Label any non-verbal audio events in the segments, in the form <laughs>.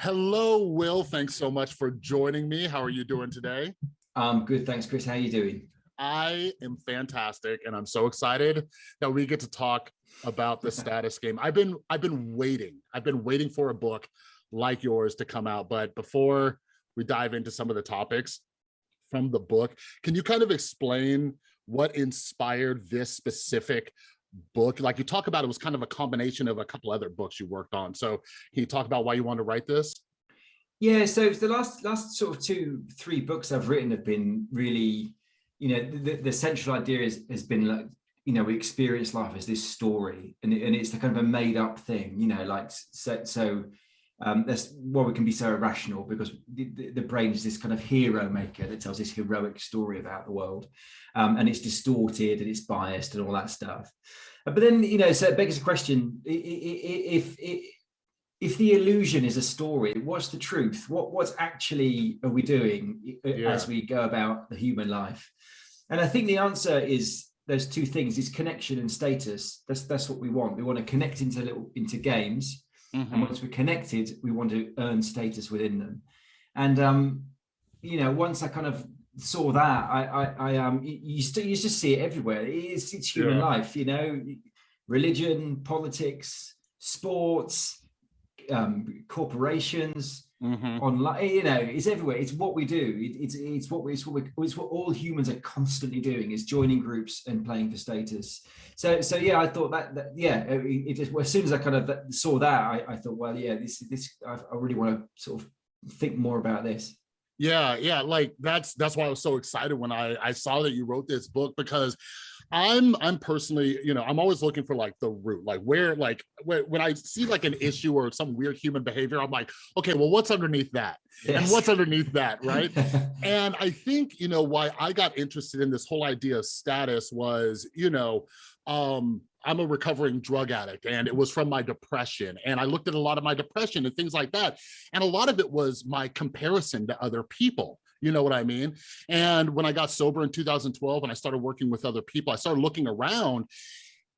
Hello, Will. Thanks so much for joining me. How are you doing today? Um, good, thanks, Chris. How are you doing? I am fantastic, and I'm so excited that we get to talk about the status <laughs> game. I've been I've been waiting. I've been waiting for a book like yours to come out. But before we dive into some of the topics from the book, can you kind of explain what inspired this specific book like you talk about it was kind of a combination of a couple other books you worked on. So can you talk about why you want to write this? Yeah so the last last sort of two three books i've written have been really you know the, the central idea is has been like you know we experience life as this story and, it, and it's the kind of a made up thing you know like so so um, that's why we can be so irrational because the, the, brain is this kind of hero maker that tells this heroic story about the world um, and it's distorted and it's biased and all that stuff. Uh, but then, you know, so it begs the question, if, if, if the illusion is a story, what's the truth? What What's actually are we doing yeah. as we go about the human life? And I think the answer is those two things is connection and status. That's that's what we want. We want to connect into little into games Mm -hmm. And once we're connected, we want to earn status within them. And, um, you know, once I kind of saw that, I, I, I um, you, still, you just see it everywhere. It's, it's human yeah. life, you know, religion, politics, sports, um, corporations, mm -hmm. online you know it's everywhere. It's what we do. It, it's it's what we it's what we it's what all humans are constantly doing is joining groups and playing for status. So so yeah i thought that, that yeah it, it just, well, as soon as i kind of saw that i, I thought well yeah this this I, I really want to sort of think more about this. Yeah yeah like that's that's why i was so excited when i i saw that you wrote this book because I'm I'm personally, you know, I'm always looking for like the root, like where, like when, when I see like an issue or some weird human behavior, I'm like, okay, well, what's underneath that? Yes. And what's underneath that, right? <laughs> and I think, you know, why I got interested in this whole idea of status was, you know, um, I'm a recovering drug addict and it was from my depression. And I looked at a lot of my depression and things like that. And a lot of it was my comparison to other people. You know what I mean? And when I got sober in 2012 and I started working with other people, I started looking around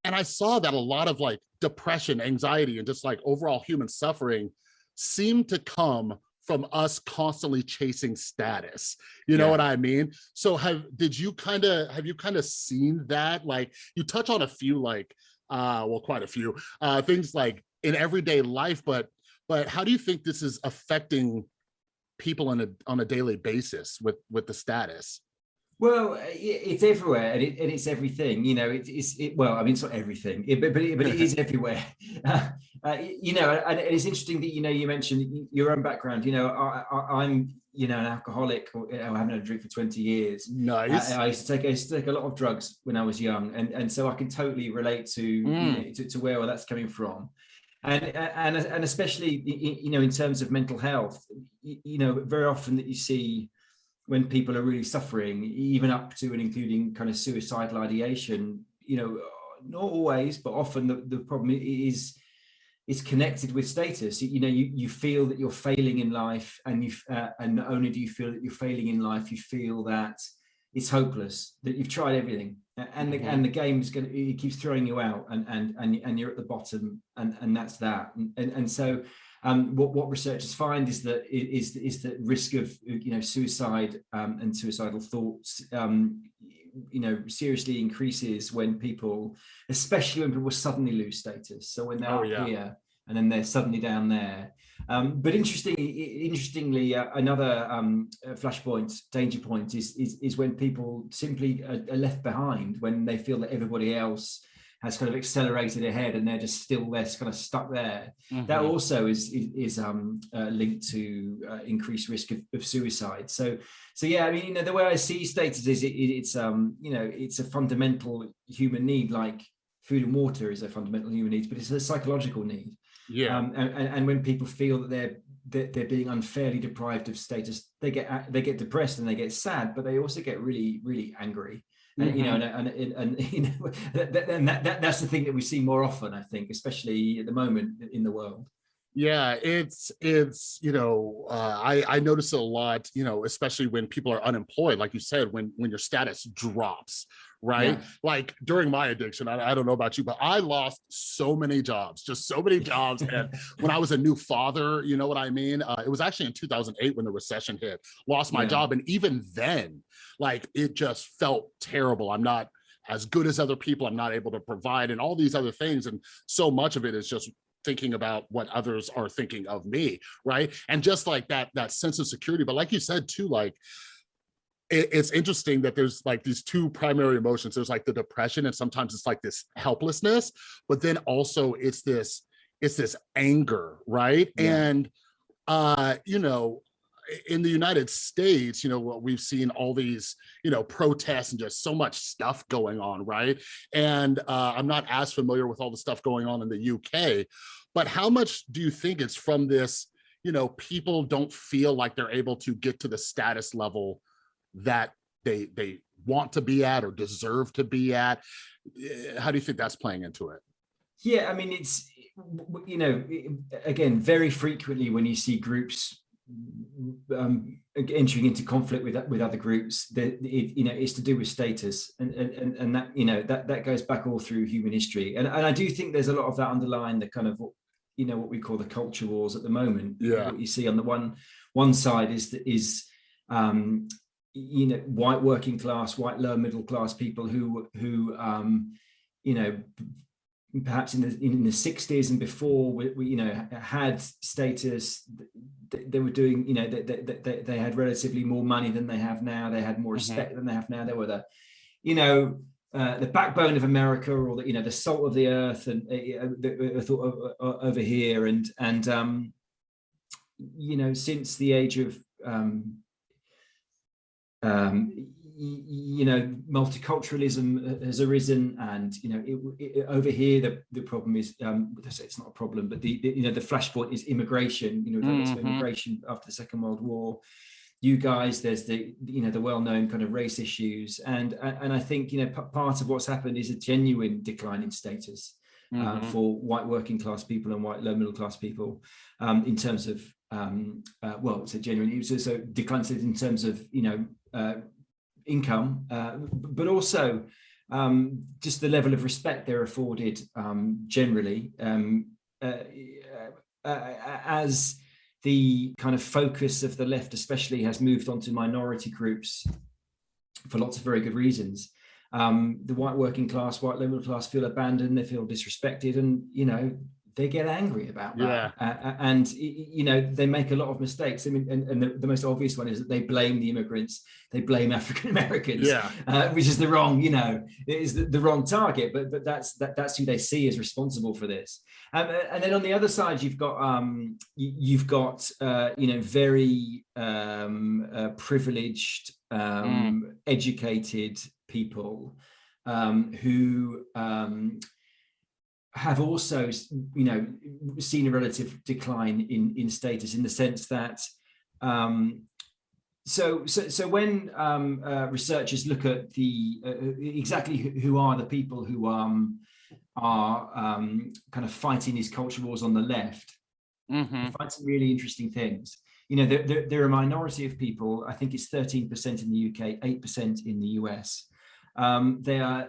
and I saw that a lot of like depression, anxiety, and just like overall human suffering seemed to come from us constantly chasing status you know yeah. what i mean so have did you kind of have you kind of seen that like you touch on a few like uh well quite a few uh things like in everyday life but but how do you think this is affecting people on a on a daily basis with with the status. Well it's everywhere and, it, and it's everything you know it, it's it, well i mean it's not everything but, but, it, but it is <laughs> everywhere. <laughs> Uh, uh, you know and it's interesting that you know you mentioned your own background you know I, am you know an alcoholic or, i haven't had a drink for 20 years. Nice. I, I, used to take i used to take a lot of drugs when i was young and and so i can totally relate to mm. you know, to, to where that's coming from and and and especially you know in terms of mental health you know very often that you see when people are really suffering even up to and including kind of suicidal ideation you know not always but often the, the problem is is connected with status. You know you you feel that you're failing in life and you uh, and not only do you feel that you're failing in life you feel that it's hopeless that you've tried everything and the, mm -hmm. and the game is going to it keeps throwing you out and and and, and you're at the bottom and and that's that and and, and so um, what what researchers find is that is is the risk of you know suicide um, and suicidal thoughts um, you know seriously increases when people especially when people suddenly lose status so when they're oh, yeah. here and then they're suddenly down there. Um, but interestingly, interestingly, uh, another um, flashpoint, danger point is, is, is when people simply are, are, left behind when they feel that everybody else has kind of accelerated ahead and they're just still there, kind of stuck there. Mm -hmm. That also is is, is um, uh, linked to uh, increased risk of, of, suicide. So, so yeah, I mean, you know, the way I see status is it, it's um, you know, it's a fundamental human need, like food and water is a fundamental human need, but it's a psychological need. Yeah. Um, and, and when people feel that they're that they're being unfairly deprived of status, they get they get depressed and they get sad, but they also get really really angry. And, mm -hmm. you know, mm-hmm. and, and, and, <laughs> you know, that, that, that, that's the thing that we see more often, I think, especially at the moment in the world. Yeah, it's it's you know uh, I I notice it a lot you know especially when people are unemployed like you said when when your status drops right? Yeah. Like during my addiction, I, I, don't know about you, but I lost so many jobs, just so many <laughs> jobs. and when I was a new father, you know what I mean? Uh, it was actually in 2008 when the recession hit, lost my yeah. job. And even then, like it just felt terrible. I'm not as good as other people. I'm not able to provide and all these other things. And so much of it is just thinking about what others are thinking of me right and just like that that sense of security but like you said too like it's interesting that there's like these two primary emotions. There's like the depression and sometimes it's like this helplessness, but then also it's this, it's this anger, right? Yeah. And, uh, you know, in the United States, you know, what we've seen all these, you know, protests and just so much stuff going on, right? And uh, I'm not as familiar with all the stuff going on in the UK, but how much do you think it's from this, you know, people don't feel like they're able to get to the status level that they they want to be at or deserve to be at. Eh, how do you think that's playing into it? Yeah i mean it's you know again very frequently when you see groups um, entering into conflict with with other groups that it, you know it's to do with status and, and and that you know that that goes back all through human history. And, and i do think there's a lot of that underlying the kind of you know what we call the culture wars at the moment. Yeah. What you see on the one one side is that is um you know white working class white lower middle class people who who um you know perhaps in the in the 60s and before we, we you know had status they, they were doing you know they, they, they, had relatively more money than they have now they had more mm-hmm. respect mm -hmm. than they have now they were the you know uh, the backbone of America or the you know the salt of the earth and uh, the, uh, over here and and um you know since the age of um um, you know, multiculturalism has arisen, and you know, it, it, over here the the problem is um, it's not a problem, but the, the, you know the flashpoint is immigration. You know, mm -hmm. immigration after the Second World War. You guys, there's the you know the well-known kind of race issues, and and I think you know part of what's happened is a genuine decline in status. Mm -hmm. uh, mm-hmm. for white working class people and white low middle class people um, in terms of um, uh, well, it's a genuine, it was so declines in terms of, you know, uh, income, uh, but also um, just the level of respect they're afforded um, generally um, uh, uh, uh, as the kind of focus of the left especially has moved on to minority groups for lots of very good reasons. Um, the white working class, white middle class feel abandoned, they feel disrespected and, you know, they get angry about that. Yeah. Uh, and, you know, they make a lot of mistakes. I mean, and, and the, the, most obvious one is that they blame the immigrants, they blame <laughs> African-Americans, yeah. uh, which is the wrong, you know, is the, the, wrong target, but, but that's, that, that's who they see as responsible for this. Um, and then on the other side, you've got, um, you, have got, uh, you know, very um, uh, privileged, um, mm. educated people um, who, um, have also, you know, seen a relative decline in in status in the sense that um, so, so, so when um, uh, researchers look at the uh, exactly who are the people who um, are um, kind of fighting these culture wars on the left, mm -hmm. find some really interesting things. You know, there, there, there, are a minority of people, I think it's 13% in the UK, 8% in the US. Um, they are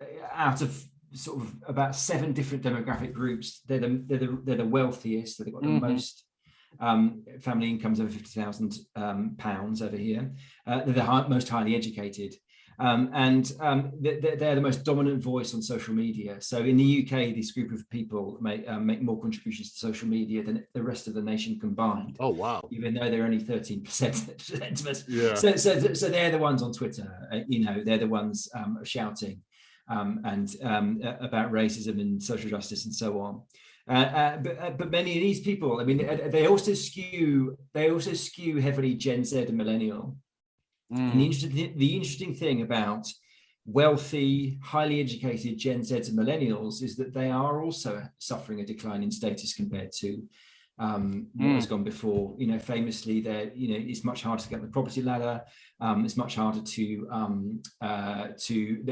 uh, out of sort of about seven different demographic groups. They're the they're the, they're the wealthiest. So they've got the mm -hmm. most um, family incomes over fifty thousand um, pounds over here. Uh, they're the high, most highly educated. Um, and um, they're, they're, the most dominant voice on social media. So in the UK, this group of people make, um, make more contributions to social media than the rest of the nation combined. Oh, wow. Even though they're only 13% <laughs> of us. Yeah. So, so, so they're the ones on Twitter, uh, you know, they're the ones um, shouting um, and um, about racism and social justice and so on. Uh, uh, but, uh, but many of these people, I mean, they also skew, they also skew heavily Gen Z and millennial. Mm. And the interesting, the interesting thing about wealthy, highly educated Gen Z and millennials is that they are also suffering a decline in status compared to um, what mm. has gone before. You know, famously, there, you know, it's much harder to get the property ladder. Um, it's much harder to um, uh, to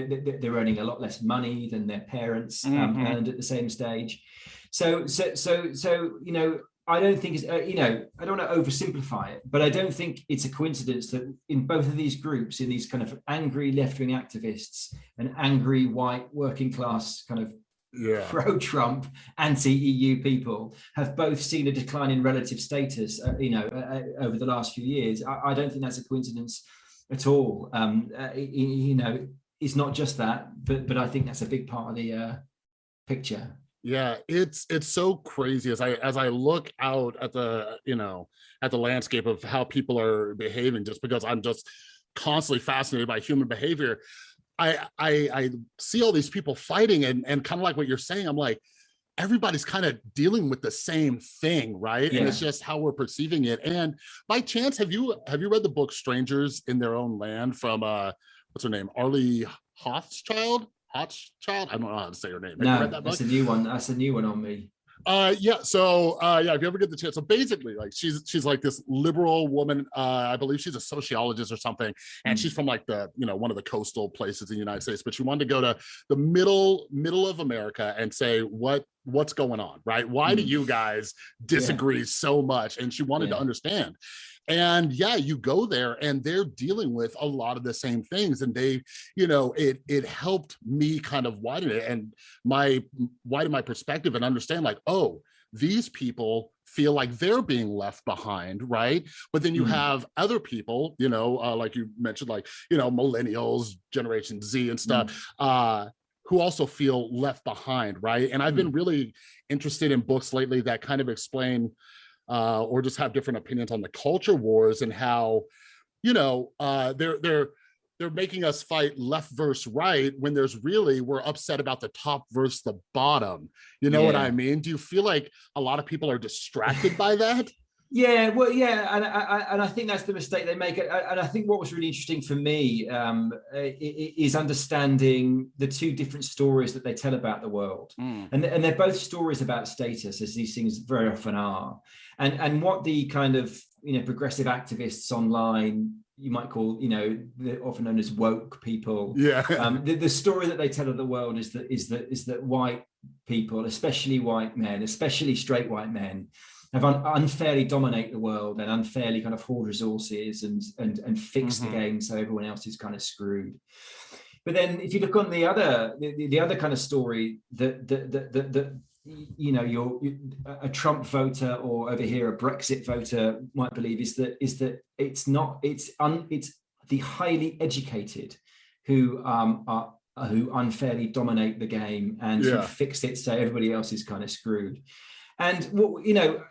they're earning a lot less money than their parents mm -hmm. earned at the same stage. So, so, so, so, you know, I don't think it's, uh, you know, I don't want to oversimplify it, but I don't think it's a coincidence that in both of these groups, in these kind of angry left-wing activists and angry white working class kind of yeah. <laughs> pro-Trump, anti-EU people have both seen a decline in relative status, uh, you know, uh, uh over the last few years. I, I, don't think that's a coincidence at all. Um, uh, you know, it's not just that, but but I think that's a big part of the uh, picture yeah it's it's so crazy as i as i look out at the you know at the landscape of how people are behaving just because i'm just constantly fascinated by human behavior i i i see all these people fighting and and kind of like what you're saying i'm like everybody's kind of dealing with the same thing right yeah. and it's just how we're perceiving it and by chance have you have you read the book strangers in their own land from uh what's her name arlie hochschild Hochschild. I don't know how to say her name. Have no, that that's a new one. That's a new one on me. Uh, yeah. So, uh, yeah, if you ever get the chance, so basically, like, she's she's like this liberal woman. Uh, I believe she's a sociologist or something, and mm. she's from like the you know one of the coastal places in the United States. But she wanted to go to the middle middle of America and say what what's going on, right? Why mm. do you guys disagree yeah. so much? And she wanted yeah. to understand and yeah you go there and they're dealing with a lot of the same things and they you know it it helped me kind of widen it and my widen my perspective and understand like oh these people feel like they're being left behind right but then you mm. have other people you know uh, like you mentioned like you know millennials generation z and stuff mm. uh who also feel left behind right and i've mm. been really interested in books lately that kind of explain uh, or just have different opinions on the culture wars and how, you know, uh, they're they're they're making us fight left versus right when there's really we're upset about the top versus the bottom. You know yeah. what I mean? Do you feel like a lot of people are distracted by that? Yeah, well, yeah, and I, and I think that's the mistake they make. And I think what was really interesting for me um, is understanding the two different stories that they tell about the world, mm. and and they're both stories about status, as these things very often are, and and what the kind of you know progressive activists online you might call you know often known as woke people yeah <laughs> um, the, the story that they tell of the world is that is that is that white people especially white men especially straight white men have un unfairly dominate the world and unfairly kind of hoard resources and and and fix mm -hmm. the mm-hmm. game so everyone else is kind of screwed. But then if you look on the other the, the other kind of story that that that, that, that you know you're a Trump voter or over here a Brexit voter might believe is that is that it's not it's un it's the highly educated who um are who unfairly dominate the game and yeah. fix it so everybody else is kind of screwed. And what you know,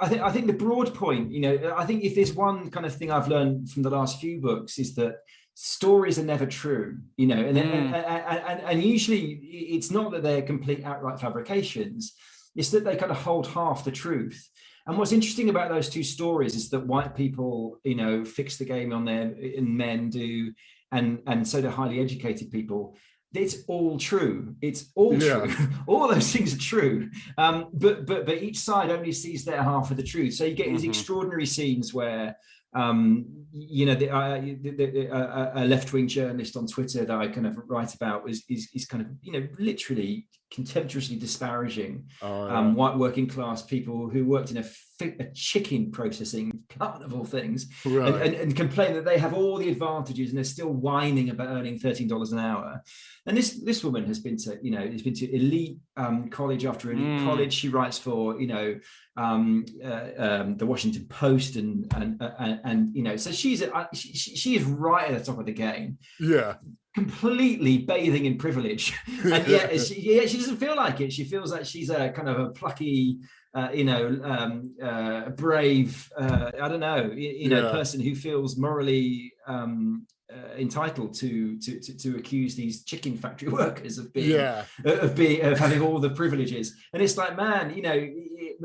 I think I think the broad point, you know, I think if there's one kind of thing I've learned from the last few books is that stories are never true, you know, and, mm. and, and, and usually it's not that they're complete outright fabrications, it's that they kind of hold half the truth. And what's interesting about those two stories is that white people, you know, fix the game on their and men do, and and so do highly educated people it's all true. It's all yeah. true. <laughs> all those things are true. Um, but but but each side only sees their half of the truth. So you get these mm -hmm. extraordinary scenes where um, you know, the, uh, the, the, uh, a left-wing journalist on Twitter that I kind of write about is, is, is kind of, you know, literally contemptuously disparaging oh, yeah. um, white working class people who worked in a, a chicken processing plant of all things right. and, and, and, complain that they have all the advantages and they're still whining about earning $13 an hour. And this this woman has been to, you know, has been to elite um, college after elite mm. college. She writes for, you know, um, uh, um, the Washington Post and, and, uh, and, and, you know, so she's, uh, she, she is right at the top of the game. Yeah completely bathing in privilege <laughs> and yet <laughs> she, yeah, she doesn't feel like it she feels like she's a kind of a plucky uh, you know um, uh, brave uh, i don't know you, you know yeah. person who feels morally um, uh, entitled to, to, to to accuse these chicken factory <laughs> workers of being yeah. of being of having all the privileges and it's like man you know it,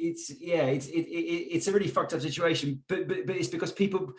it's yeah it's it, it, it's a really fucked up situation but, but but it's because people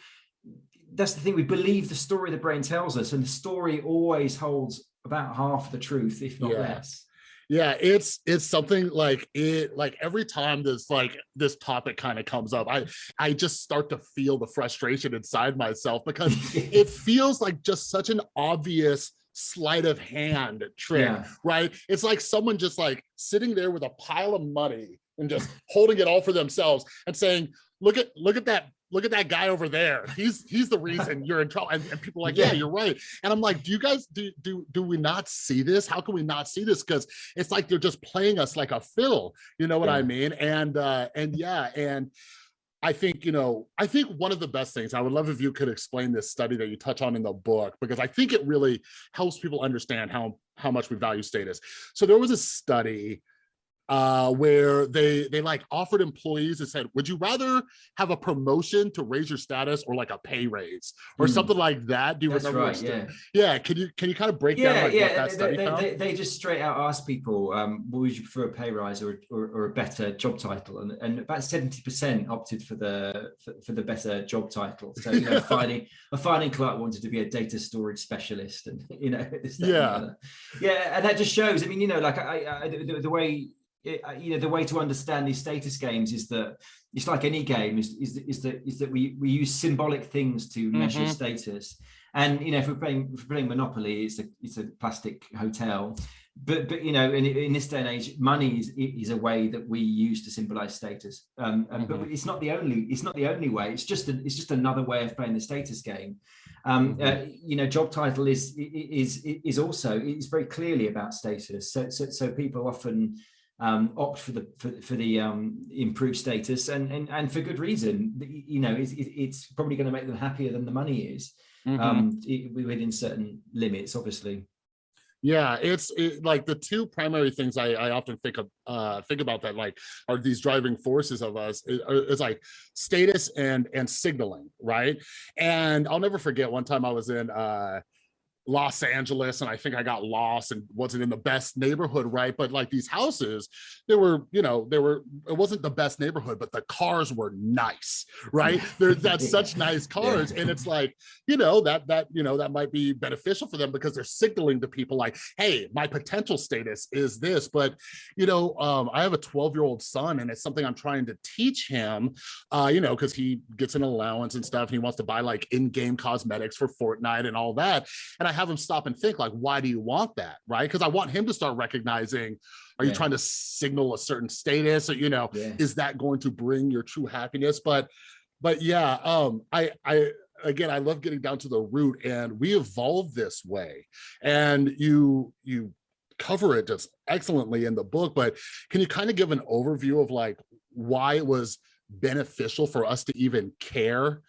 that's the thing we believe the story the brain tells us and the story always holds about half the truth if not yeah. less yeah it's it's something like it like every time this like this topic kind of comes up i i just start to feel the frustration inside myself because <laughs> it feels like just such an obvious sleight of hand trick yeah. right it's like someone just like sitting there with a pile of money and just holding it all for themselves and saying, look at look at that look at that guy over there. He's he's the reason you're in trouble. And, and people are like, yeah, you're right. And I'm like, do you guys do do do we not see this? How can we not see this? Because it's like they're just playing us like a fiddle. You know what yeah. I mean? And uh, and yeah, and I think, you know, I think one of the best things, I would love if you could explain this study that you touch on in the book, because I think it really helps people understand how, how much we value status. So there was a study uh, where they they like offered employees and said, would you rather have a promotion to raise your status or like a pay raise or mm. something like that? Do you That's remember? Right, yeah. yeah. Can you can you kind of break yeah, down like, yeah. what that study they, found? They, they, just straight out asked people, um, would you prefer a pay rise or, or, or a better job title? And, and about 70% opted for the for, for, the better job title. So you know, finding a <laughs> finding clerk wanted to be a data storage specialist and <laughs> you know, yeah. Yeah, and that just shows, I mean, you know, like I, I the, the way it, uh, you know the way to understand these status games is that it's like any game is is, is that is that we we use symbolic things to measure mm -hmm. status and you know if we're playing if we're playing monopoly it's a it's a plastic hotel but but you know in, in this day and age money is is a way that we use to symbolize status um mm -hmm. but mm-hmm. it's not the only it's not the only way it's just a, it's just another way of playing the status game um mm -hmm. uh, you know job title is is is also it's very clearly about status so so, so people often um, opt for the for, for the um, improved status and, and and for good reason. You know it's, it's probably going to make them happier than the money is mm -hmm. um, within certain limits obviously. Yeah it's it, like the two primary things I, I often think of uh think about that like are these driving forces of us is, is like status and and signaling right? And i'll never forget one time i was in uh Los Angeles and I think I got lost and wasn't in the best neighborhood, right? But like these houses, they were, you know, they were, it wasn't the best neighborhood, but the cars were nice, right? <laughs> They're that's such nice cars. Yeah. And it's like, you know, that, that, you know, that might be beneficial for them because they're signaling to people like, hey, my potential status is this. But, you know, um, I have a 12 year old son and it's something I'm trying to teach him, uh, you know, because he gets an allowance and stuff and he wants to buy like in-game cosmetics for Fortnite and all that. And I have him stop and think like, why do you want that? Right. Because I want him to start recognizing, are yeah. you trying to signal a certain status or, you know, yeah. is that going to bring your true happiness? But, but yeah, um, I, I, again, I love getting down to the root and we evolved this way and you, you cover it just excellently in the book, but can you kind of give an overview of like why it was beneficial for us to even care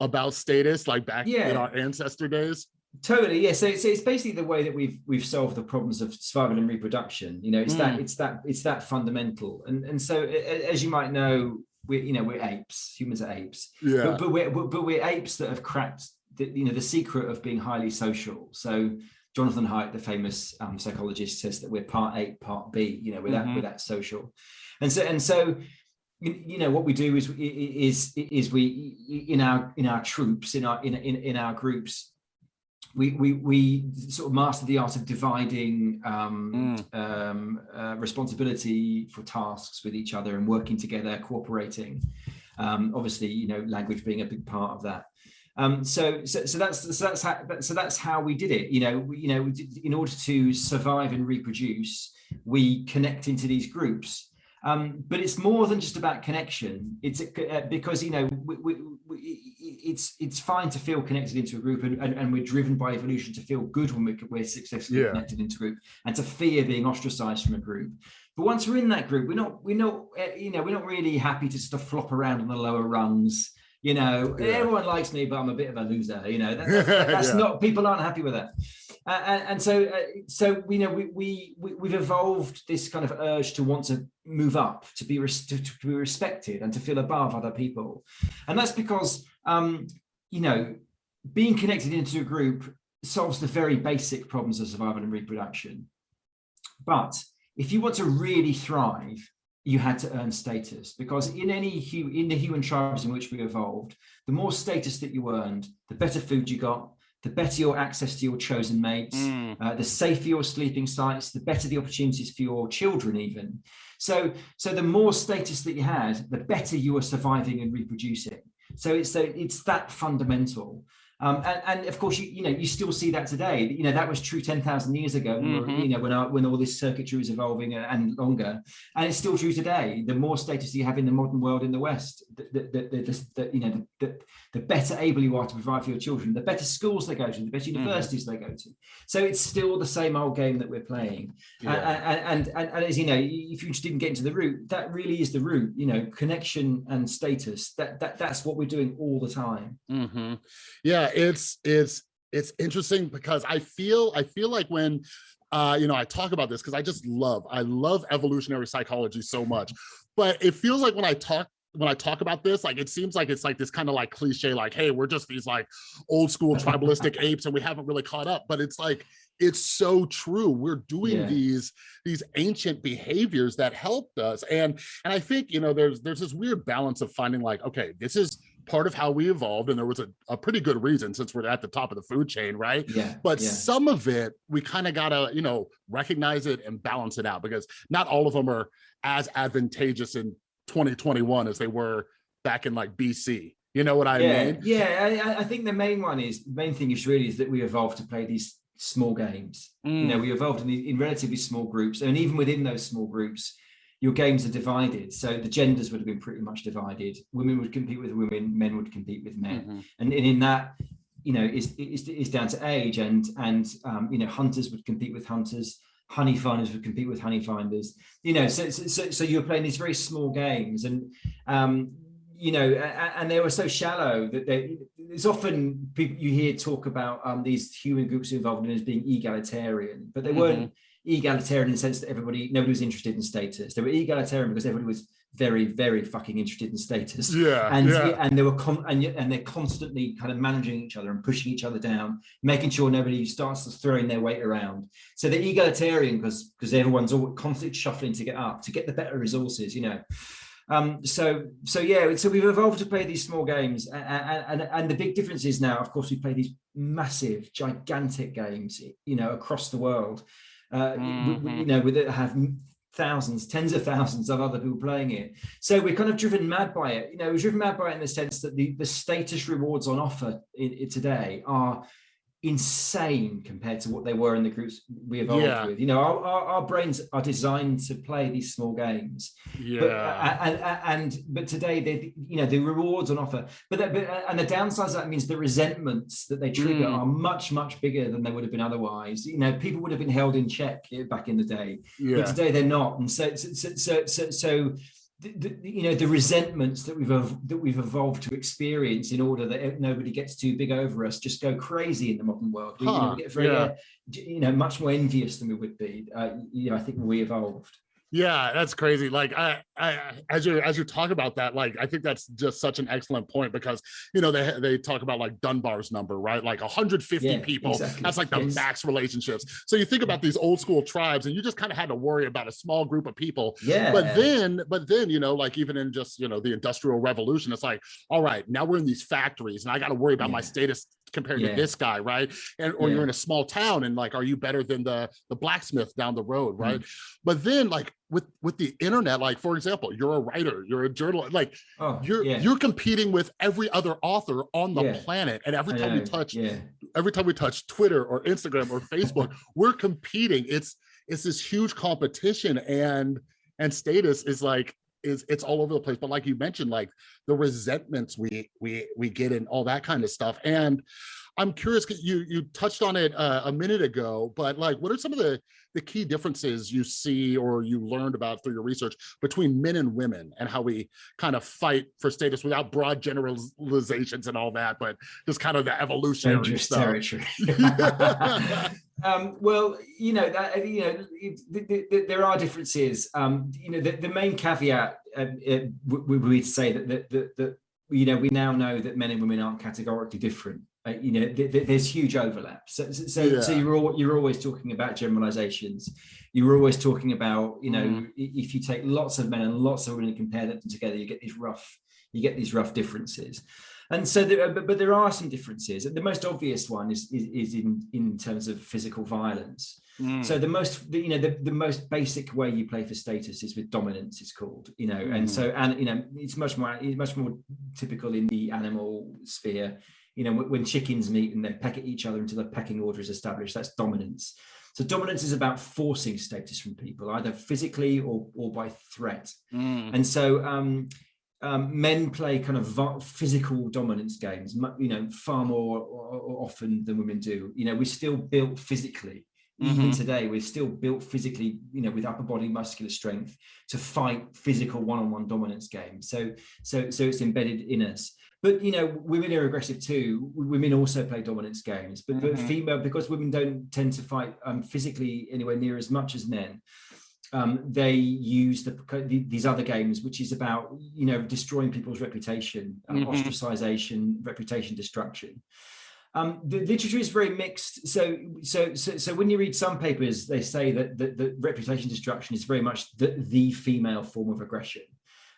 about status like back yeah. in our ancestor days? Totally, yeah. So, so it's basically the way that we've we've solved the problems of survival and reproduction. You know, it's mm. that it's that it's that fundamental. And and so, as you might know, we're you know we're apes. Humans are apes. Yeah. But, but we're but we're apes that have cracked the you know the secret of being highly social. So Jonathan Haidt, the famous um, psychologist, says that we're part ape, part bee. You know, we're that mm -hmm. we're that social. And so and so you know what we do is is is we in our in our troops in our in in, in our groups we, we, we sort of mastered the art of dividing um, mm. um, uh, responsibility for tasks with each other and working together, cooperating. Um, obviously, you know, language being a big part of that. Um, so, so, so that's so that's how so that's how we did it. You know, we, you know, in order to survive and reproduce, we connect into these groups. Um, but it's more than just about connection. It's uh, because you know we, we, we, it's it's fine to feel connected into a group, and, and, and, we're driven by evolution to feel good when we're, we're successfully yeah. connected into a group, and to fear being ostracized from a group. But once we're in that group, we're not we're not uh, you know we're not really happy to sort of flop around on the lower rungs. You know, yeah. everyone likes me, but I'm a bit of a loser. You know, that, <laughs> that's, that's yeah. not people aren't happy with that. And, and, so, uh, so you know, we, we we have evolved this kind of urge to want to move up, to be to, to, be respected, and to feel above other people, and that's because um, you know, being connected into a group solves the very basic problems of survival and reproduction. But if you want to really thrive, you had to earn status because in any in the human tribes in which we evolved, the more status that you earned, the better food you got, the better your access to your chosen mates, mm. uh, the safer your sleeping sites, the better the opportunities for your children even. So, so the more status that you had, the better you were surviving and reproducing. So it's, a, it's that fundamental. Um, and, and, of course, you, you know, you still see that today. You know, that was true 10,000 years ago, mm -hmm. you know, when, our, when all this circuitry was evolving and longer. And it's still true today. The more status you have in the modern world in the West, the, the, the, the you know, the, the, better able you are to provide for your children, the better schools they go to, the better mm-hmm. universities mm -hmm. they go to. So it's still the same old game that we're playing. Yeah. And, and, and, and, as you know, if you just didn't get into the root, that really is the root, you know, connection and status. That, that That's what we're doing all the time. Mm -hmm. Yeah, it's it's it's interesting because I feel I feel like when uh, you know, I talk about this because I just love, I love evolutionary psychology so much, but it feels like when I talk when I talk about this, like it seems like it's like this kind of like cliche, like, hey, we're just these like old school tribalistic <laughs> apes and we haven't really caught up. But it's like, it's so true. We're doing yeah. these these ancient behaviors that helped us. And and I think, you know, there's there's this weird balance of finding like, okay, this is part of how we evolved and there was a, a pretty good reason since we're at the top of the food chain right yeah but yeah. some of it we kind of gotta you know recognize it and balance it out because not all of them are as advantageous in 2021 as they were back in like bc you know what i yeah, mean yeah I, I think the main one is the main thing is really is that we evolved to play these small games mm. you know mm. we evolved in, in relatively small groups and even within those small groups your games are divided. So the genders would have been pretty much divided. Women would compete with women, men would compete with men. Mm -hmm. and, and in that, you know, is is down to age and and um, you know, hunters would compete with hunters, honey finders would compete with honey finders. You know, so so, so you're playing these very small games and um, you know, and they were so shallow that they, there's often people you hear talk about um, these human groups involved in as being egalitarian, but they mm -hmm. weren't egalitarian in the sense that everybody, nobody was interested in status. They were egalitarian because everybody was very, very fucking interested in status. Yeah. And yeah. and they were and, and they're constantly kind of managing each other and pushing each other down, making sure nobody starts throwing their weight around. So they're egalitarian because because everyone's all constantly shuffling to get up, to get the better resources, you know. Um, so so yeah, so we've evolved to play these small games, and, and and the big difference is now, of course, we play these massive, gigantic games, you know, across the world uh, mm -hmm. we, you know, with it have thousands, tens of thousands of other people playing it. So we're kind of driven mad by it. You know, we're driven mad by it in the sense that the, the status rewards on offer in, in today are insane compared to what they were in the groups we evolved yeah. with. You know, our, our, our, brains are designed to play these small games. Yeah. But, uh, and, and, but today they, you know, the rewards on offer, but, that, but and the downsides that means the resentments that they trigger mm. are much much bigger than they would have been otherwise. You know, people would have been held in check back in the day, yeah. but today they're not. And so so so so, so the, you know the resentments that we've that we've evolved to experience in order that nobody gets too big over us just go crazy in the modern world. We, huh, you know, get very yeah. uh, you know much more envious than we would be uh, you know i think we evolved yeah that's crazy like I, I as you as you talk about that like i think that's just such an excellent point because you know they they talk about like dunbar's number right like 150 yeah, people exactly. that's like the yes. max relationships so you think about these old school tribes and you just kind of had to worry about a small group of people yeah but then but then you know like even in just you know the industrial revolution it's like all right now we're in these factories and i got to worry about yeah. my status compared yeah. to this guy, right? And or yeah. you're in a small town and like, are you better than the the blacksmith down the road, right? Mm. But then like with with the internet, like for example, you're a writer, you're a journalist, like oh, you're yeah. you're competing with every other author on the planet, and every time we touch, every time we touch Twitter or Instagram or Facebook, we're competing. It's it's this huge competition and and status is like is it's all over the place. But like you mentioned like the resentments we we we get and all that kind of stuff. And i'm curious you you touched on it uh, a minute ago but like what are some of the the key differences you see or you learned about through your research between men and women and how we kind of fight for status without broad generalizations and all that but just kind of the evolutionary Dangerous stuff territory. <laughs> <laughs> Um, well, you know that you know the, the, there are differences. Um, you know, the, the main caveat uh, would be to say that that, that you know we now know that men and women aren't categorically different. Uh, you know, th th there's huge overlap. So, so, yeah. so you're all, you're always talking about generalizations. You're always talking about, you know, mm. if you take lots of men and lots of women and compare them together, you get these rough, you get these rough differences. And so, there, but, but there are some differences. The most obvious one is, is, is in, in terms of physical violence. Mm. So the most, you know, the, the most basic way you play for status is with dominance. It's called, you know, mm. and so and you know, it's much more it's much more typical in the animal sphere. You know, when chickens meet and they peck at each other until the pecking order is established, that's dominance. So dominance is about forcing status from people, either physically or, or by threat. Mm. And so um, um, men play kind of physical dominance games, you know, far more often than women do. You know, we're still built physically. Even mm -hmm. today, we're still built physically, you know, with upper body muscular strength to fight physical one-on-one -on -one dominance games. So, so, so it's embedded in us but you know women are aggressive too women also play dominance games but, mm -hmm. but mm-hmm. female because women don't tend to fight um, physically anywhere near as much as men um, they use the, these other games which is about you know destroying people's reputation um, mm -hmm. ostracization reputation destruction um, the literature is very mixed. So, so, so, so when you read some papers, they say that the, the reputation destruction is very much the, the female form of aggression.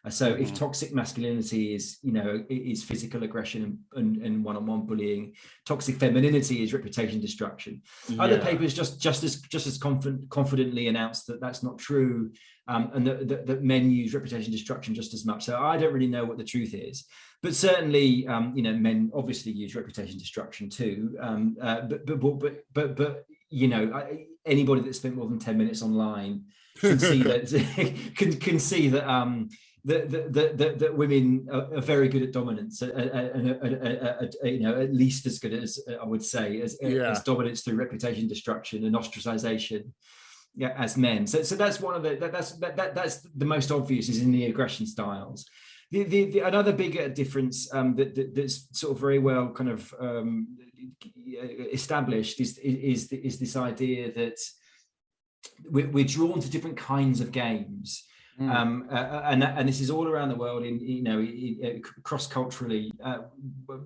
Uh, so if mm. toxic masculinity is, you know, is physical aggression and, and, one-on-one -on -one bullying, toxic femininity is reputation destruction. Yeah. Other papers just just as just as confident, confidently announce that that's not true, um, and that, that, that, men use reputation destruction just as much. So I don't really know what the truth is, but certainly, um, you know, men obviously use reputation destruction too. Um, uh, but, but but but but you know, anybody that spent more than ten minutes online can see that <laughs> <laughs> can can see that um that that, that, that women are, are, very good at dominance and you know at least as good as I would say as, yeah. as dominance through reputation destruction and ostracization yeah as men. So so that's one of the that, that's that, that that's the most obvious is in the aggression styles. The, the, the another bigger difference um, that, that, that's sort of very well kind of um, established is is is this idea that we're, we're drawn to different kinds of games. Mm. Um, uh, uh, and, and this is all around the world in, you know, cross culturally, uh,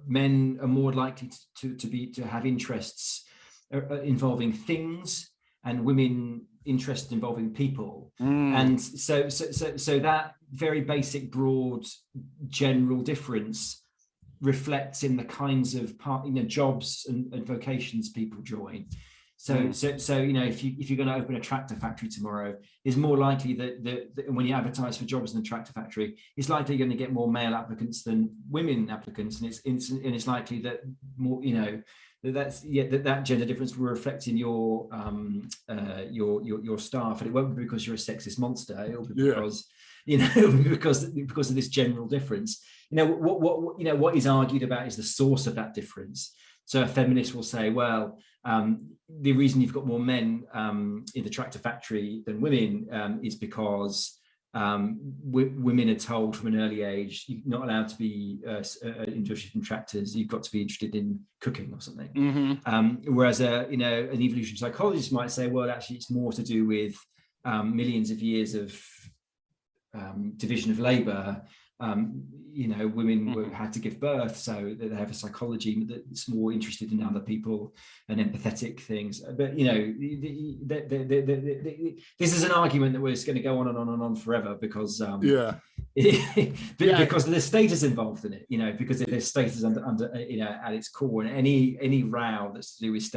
men are more likely to, to, to, be, to have interests uh, uh, involving things and women interested involving people. Mm. And so, so, so, so that very basic, broad, general difference reflects in the kinds of part, you know, jobs and, and vocations people join. So, mm. so, so you know, if you if you're going to open a tractor factory tomorrow, it's more likely that, that, that when you advertise for jobs in the tractor factory, it's likely you're going to get more male applicants than women applicants, and it's, it's and it's likely that more, you know, that's yeah that that gender difference will reflect in your um uh your your your staff, and it won't be because you're a sexist monster. It'll be yeah. because you know <laughs> because because of this general difference. You know what what you know what is argued about is the source of that difference. So a feminist will say, well, um, the reason you've got more men um, in the tractor factory than women um, is because um, women are told from an early age you're not allowed to be uh, uh, interested in tractors you've got to be interested in cooking or something mm -hmm. whereas a you know an evolution psychologist might say well actually it's more to do with um, millions of years of um, division of labor um, you know, women were, mm-hmm. had to give birth, so they have a psychology that's more interested in other people and empathetic things. But you know, the, the, the, this is an argument that was going to go on and on and on forever because um, yeah, <laughs> because yeah. there's status involved in it. You know, because there's status under under you know at its core, and any any row that's to do with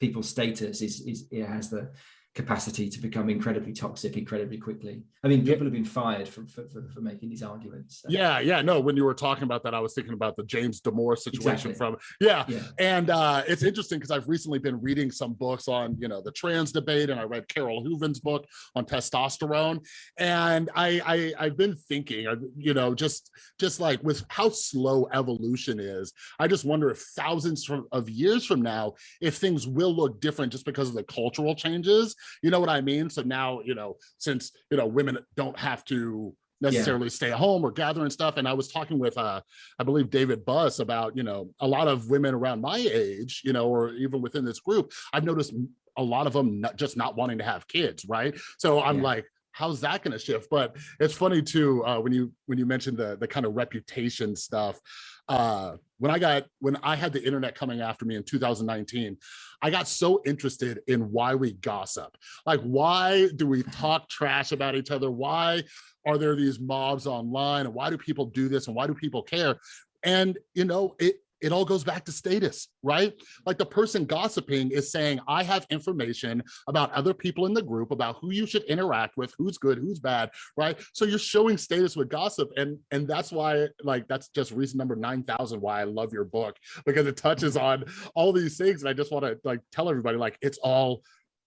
people's status is is it has the capacity to become incredibly toxic incredibly quickly. I mean, people have been fired for, for, for, for making these arguments. So. Yeah, yeah, no, when you were talking about that, I was thinking about the James Damore situation exactly. from, yeah. yeah. And uh, it's interesting because I've recently been reading some books on, you know, the trans debate and I read Carole Hooven's book on testosterone. And I, I, I've been thinking, you know, just, just like with how slow evolution is, I just wonder if thousands of years from now, if things will look different just because of the cultural changes you know what I mean? So now, you know, since, you know, women don't have to necessarily yeah. stay at home or gather and stuff. And I was talking with, uh, I believe David Buss about, you know, a lot of women around my age, you know, or even within this group, I've noticed a lot of them not, just not wanting to have kids, right? So I'm yeah. like, how's that going to shift but it's funny too uh, when you when you mentioned the the kind of reputation stuff uh, when I got, when I had the internet coming after me in 2019, I got so interested in why we gossip. Like, why do we talk trash about each other? Why are there these mobs online? And why do people do this? And why do people care? And, you know, it, it all goes back to status, right? Like the person gossiping is saying, I have information about other people in the group, about who you should interact with, who's good, who's bad, right? So you're showing status with gossip. And, and that's why, like, that's just reason number 9,000 why I love your book, because it touches on all these things. And I just want to like tell everybody, like, it's all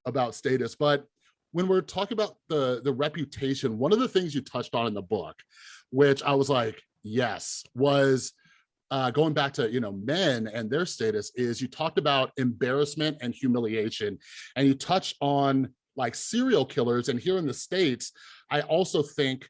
about status. But when we're talking about the, the reputation, one of the things you touched on in the book, which I was like, yes, was uh, going back to you know men and their status is you talked about embarrassment and humiliation and you touch on like serial killers and here in the states i also think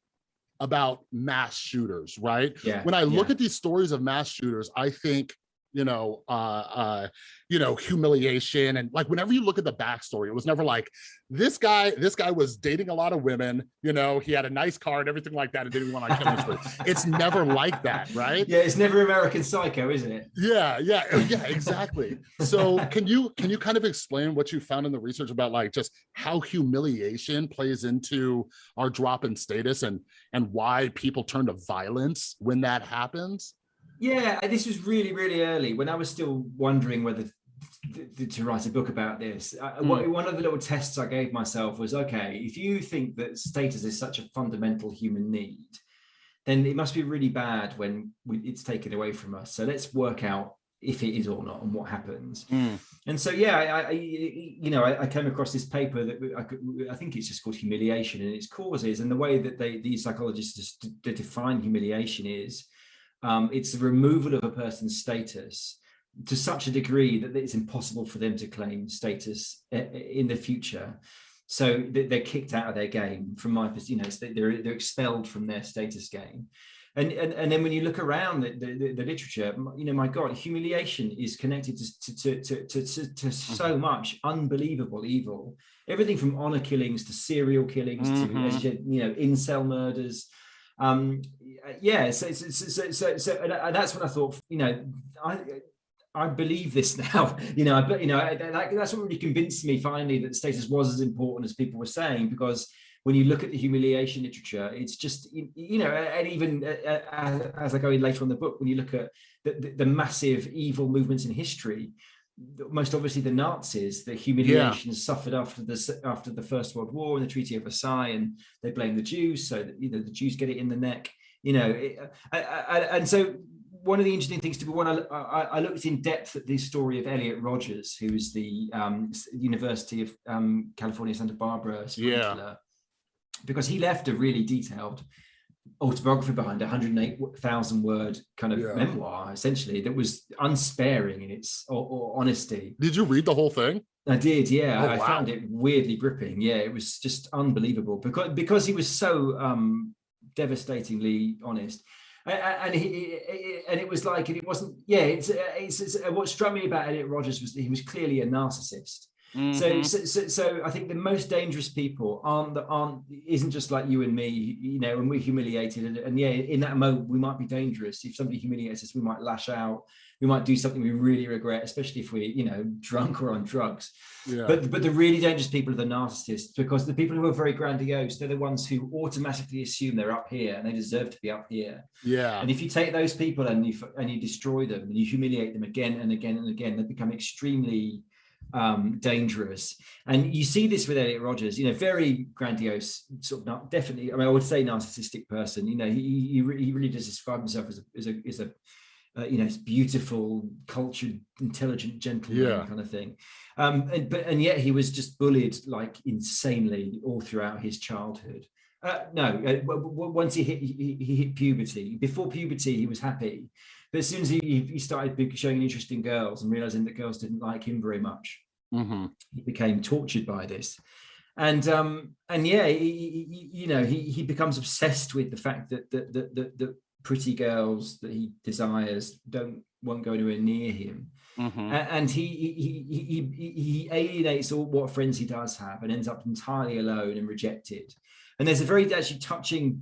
about mass shooters right yeah when i look yeah. at these stories of mass shooters i think you know, uh, uh, you know, humiliation. And like, whenever you look at the backstory, it was never like, this guy, this guy was dating a lot of women, you know, he had a nice car and everything like that and didn't want to kill him. <laughs> It's never like that, right? Yeah, it's never American Psycho, isn't it? Yeah, yeah, oh, yeah, exactly. So <laughs> can you can you kind of explain what you found in the research about like just how humiliation plays into our drop in status and and why people turn to violence when that happens? Yeah, this was really, really early when I was still wondering whether to write a book about this. Mm. One of the little tests I gave myself was, okay, if you think that status is such a fundamental human need, then it must be really bad when it's taken away from us. So let's work out if it is or not and what happens. Mm. And so, yeah, I, I you know, I, I, came across this paper that I, could, I, think it's just called humiliation and its causes. And the way that they, these psychologists define humiliation is um, it's the removal of a person's status to such a degree that it's impossible for them to claim status in the future. So they're kicked out of their game from my perspective, you know, they're, they're expelled from their status game. And, and, and then when you look around the, the, the literature, you know, my God, humiliation is connected to, to, to, to, to, to so mm-hmm. much unbelievable evil. Everything from honor killings to serial killings mm -hmm. to, mm-hmm. you know, incel murders, um yeah so so so, so, so and that's when i thought you know i I believe this <laughs> now, you know, but you know, that, that's what really convinced me finally that status was as important as people were saying, because when you look at the humiliation literature, it's just, you know, and even uh, uh, as I go in later on the book, when you look at the, the, the massive evil movements in history, most obviously the Nazis, the humiliation yeah. suffered after the after the First World War and the Treaty of Versailles, and they blame the Jews, so that you know the Jews get it in the neck, you know, it, I, I, and so one of the interesting things to be one, I, I, looked in depth at the story of Elliot Rodgers, who is the um, University of um, California Santa Barbara yeah. because he left a really detailed autobiography behind a 108,000 word kind of yeah. memoir, essentially, that was unsparing in its or, or, honesty. Did you read the whole thing? I did, yeah. Oh, I wow. found it weirdly gripping. Yeah, it was just unbelievable because because he was so um, devastatingly honest. And he, and it was like, and it wasn't, yeah. It's, it's, it's what struck me about Elliot Rogers was that he was clearly a narcissist, Mm -hmm. so, so, so, I think the most dangerous people aren't that aren't isn't just like you and me, you know, and we're humiliated. And, and, yeah, in that moment, we might be dangerous. If somebody humiliates us, we might lash out. We might do something we really regret, especially if we, you know, drunk or on drugs. Yeah. But but the really dangerous people are the narcissists because the people who are very grandiose, they're the ones who automatically assume they're up here and they deserve to be up here. Yeah. And if you take those people and you and you destroy them and you humiliate them again and again and again, they become extremely um, dangerous. And you see this with Elliot Rodgers, you know, very grandiose, sort of not definitely, I mean, I would say narcissistic person, you know, he, he, he really does describe himself as a, as a, as a uh, you know, beautiful, cultured, intelligent gentleman yeah. kind of thing. Um, and, but, and yet he was just bullied like insanely all throughout his childhood. Uh, no, uh, once he hit, he, he, hit puberty, before puberty, he was happy. But as soon as he, he started showing interest in girls and realizing that girls didn't like him very much, mm -hmm. he became tortured by this. And um, and yeah, he, he, you know, he he becomes obsessed with the fact that that that, that, that pretty girls that he desires don't won't go anywhere near him. Mm -hmm. and he, he he he alienates all what friends he does have and ends up entirely alone and rejected. And there's a very actually touching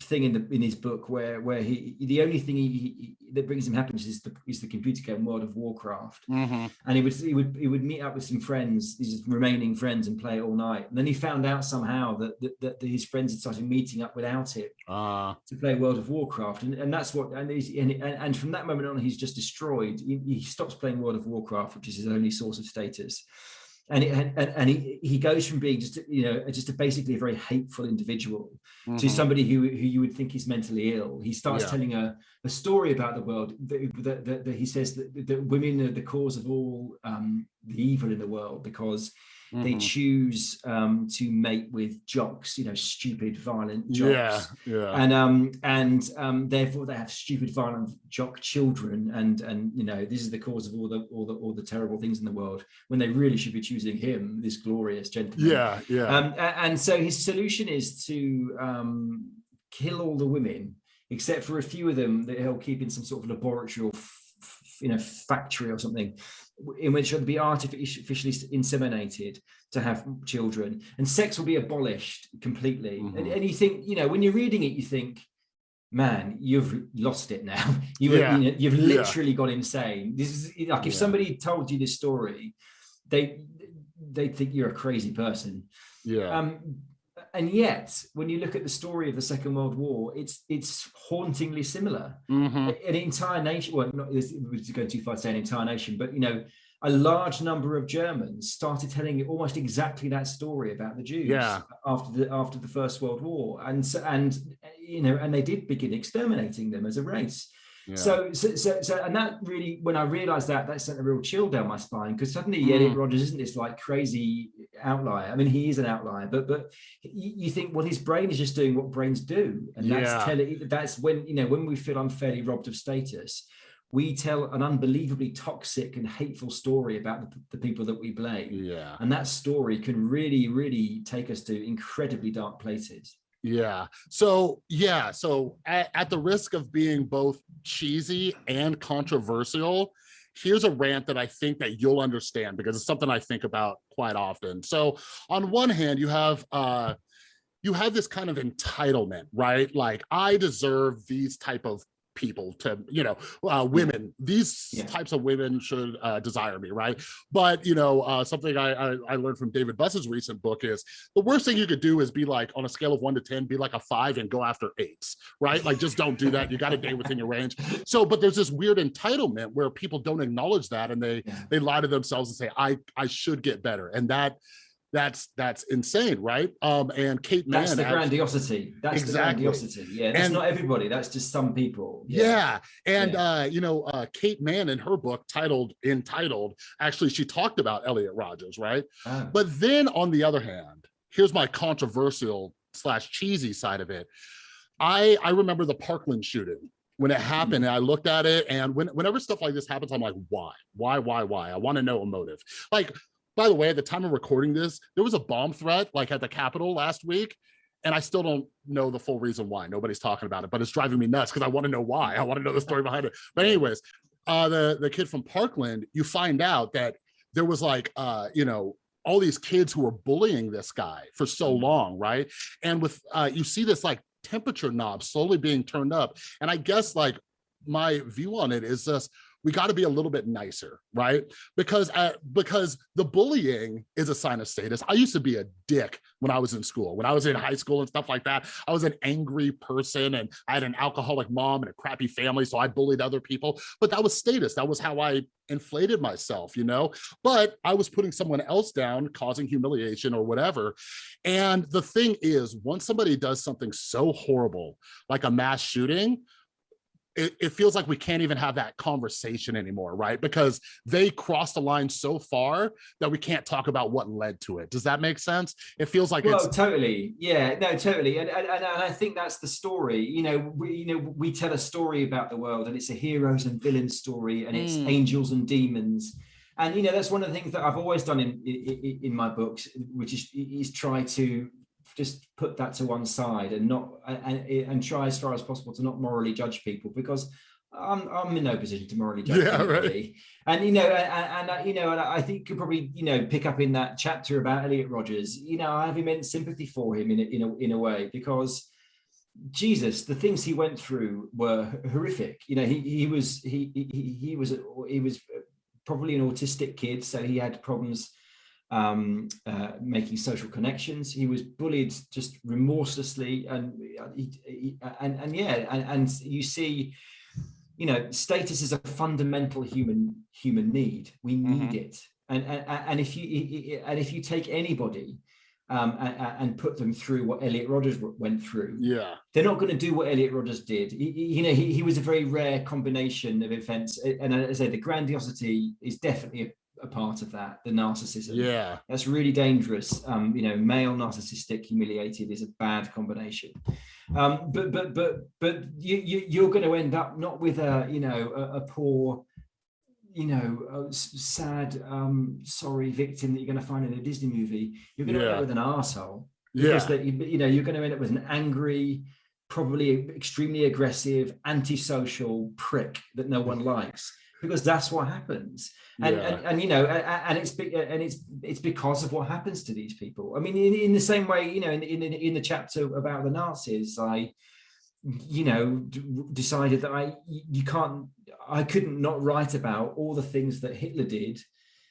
thing in the in his book where where he the only thing he, he that brings him happiness is the is the computer game World of Warcraft, Mhm. and he would he would he would meet up with some friends, his remaining friends, and play it all night. And then he found out somehow that that, that his friends had started meeting up without him Uh, to play World of Warcraft, and, and that's what and, he's, and and from that moment on, he's just destroyed. He, he stops playing World of Warcraft, which is his only source of status, and it, and, and he he goes from being just you know just a basically a very hateful individual to mhm. somebody who who you would think is mentally ill. He starts Yeah. telling a, a story about the world that, that, that, that he says that, that women are the cause of all um, the evil in the world because they Mhm. choose um, to mate with jocks, you know, stupid, violent jocks. yeah, And um and um therefore they have stupid, violent jock children, and and you know this is the cause of all the all the all the terrible things in the world when they really should be choosing him, this glorious gentleman. yeah, yeah. Um, and so his solution is to um, kill all the women, except for a few of them that he'll keep in some sort of laboratory or you know factory or something, in which they'll be artificially inseminated to have children, and sex will be abolished completely. And, Mhm. and you think, you know, when you're reading it, you think. Man, you've lost it now. <laughs> You, Yeah. you know, you've Yeah. literally gone insane. This is like if Yeah. somebody told you this story, they they think you're a crazy person. yeah. Um, and yet, when you look at the story of the Second World War, it's it's hauntingly similar. Mhm. An entire nation, well, not this was going too far to say an entire nation, but you know, a large number of Germans started telling almost exactly that story about the Jews Yeah. after the after the First World War, and so, and you know, and they did begin exterminating them as a race. Yeah. So, so, so, so, and that really, when I realized that, that sent a real chill down my spine because suddenly Mm. Elliot Rogers isn't this like crazy outlier. I mean, he is an outlier, but but you, think, well, his brain is just doing what brains do, and that's Yeah. telling. That's when you know when we feel unfairly robbed of status, we tell an unbelievably toxic and hateful story about the, the people that we blame, yeah. and that story can really, really take us to incredibly dark places. Yeah. So yeah. So at, at the risk of being both cheesy and controversial, here's a rant that I think that you'll understand because it's something I think about quite often. So on one hand, you have uh you have this kind of entitlement, right? Like I deserve these type of people to, you know, uh, women, these Yeah. types of women should uh, desire me, right? But, you know, uh, something I, I, I learned from David Buss's recent book is the worst thing you could do is be like on a scale of one to 10, be like a five and go after eights, right? Like just don't do that. You got to date within your range. So, but there's this weird entitlement where people don't acknowledge that and they, Yeah. they lie to themselves and say, I, I should get better. And that, that's, that's insane, right? Um, and Kate Manne, That's the grandiosity. That's Exactly. the grandiosity. Yeah, that's And- not everybody. That's just some people. Yeah. And Yeah. uh, you know, uh Kate Manne in her book titled Entitled, actually she talked about Elliot Rogers, right? Oh. But then on the other hand, here's my controversial slash cheesy side of it. I I remember the Parkland shooting when it happened and I looked at it and when, whenever stuff like this happens, I'm like, why, why, why, why? I want to know a motive. Like, by the way, at the time of recording this, there was a bomb threat like at the Capitol last week. And I still don't know the full reason why. Nobody's talking about it, but it's driving me nuts because I want to know why. I want to know the story behind it. But anyways, uh, the the kid from Parkland, you find out that there was like, uh, you know, all these kids who were bullying this guy for so Mhm. long, right? And with uh, you see this like temperature knob slowly being turned up, and I guess like my view on it is just we got to be a little bit nicer, right? Because uh, because the bullying is a sign of status. I used to be a dick when I was in school. When I was in high school and stuff like that, I was an angry person and I had an alcoholic mom and a crappy family, so I bullied other people. But that was status. That was how I inflated myself, you know? But I was putting someone else down, causing humiliation or whatever. And the thing is, once somebody does something so horrible, like a mass shooting, it, it feels like we can't even have that conversation anymore, right? Because they crossed the line so far that we can't talk about what led to it. Does that make sense? It feels like well, it's totally. Yeah, no, totally. And, and, and I think that's the story. You know, we, you know, we tell a story about the world and it's a heroes and villains story and it's Mm. angels and demons. And, you know, that's one of the things that I've always done in, in, in my books, which is, is try to just put that to one side and not, and, and try as far as possible to not morally judge people because I'm, I'm in no position to morally judge Yeah, right. And you know, and, and you know, and I think you could probably you know pick up in that chapter about Elliot Rogers. You know, I have immense sympathy for him in a, in a in a way because Jesus, the things he went through were horrific. You know, he he was he he he was he was probably an autistic kid, so he had problems um, uh, making social connections. He was bullied just remorselessly, and he, he, and and yeah, and, and you see, you know, status is a fundamental human human need. We need mm -hmm. it, and, and and if you and if you take anybody um, and, and, put them through what Elliot Rodgers went through. Yeah, they're not going to do what Elliot Rodgers did. He, you know, he, he was a very rare combination of events, and as I say, the grandiosity is definitely a, part of that. The narcissism. Yeah, that's really dangerous. Um, you know, male narcissistic humiliated is a bad combination. Um, but but but but you, you you're going to end up not with a you know a, a poor you know, sad, um, sorry victim that you're going to find in a Disney movie, you're going to yeah. end up with an asshole. Because yeah. that you, you know you're going to end up with an angry, probably extremely aggressive, antisocial prick that no one likes because that's what happens. And, yeah. and, and, you know, and it's and it's it's because of what happens to these people. I mean, in, in the same way, you know, in, in in the chapter about the Nazis, I, you know, decided that I you can't I couldn't not write about all the things that Hitler did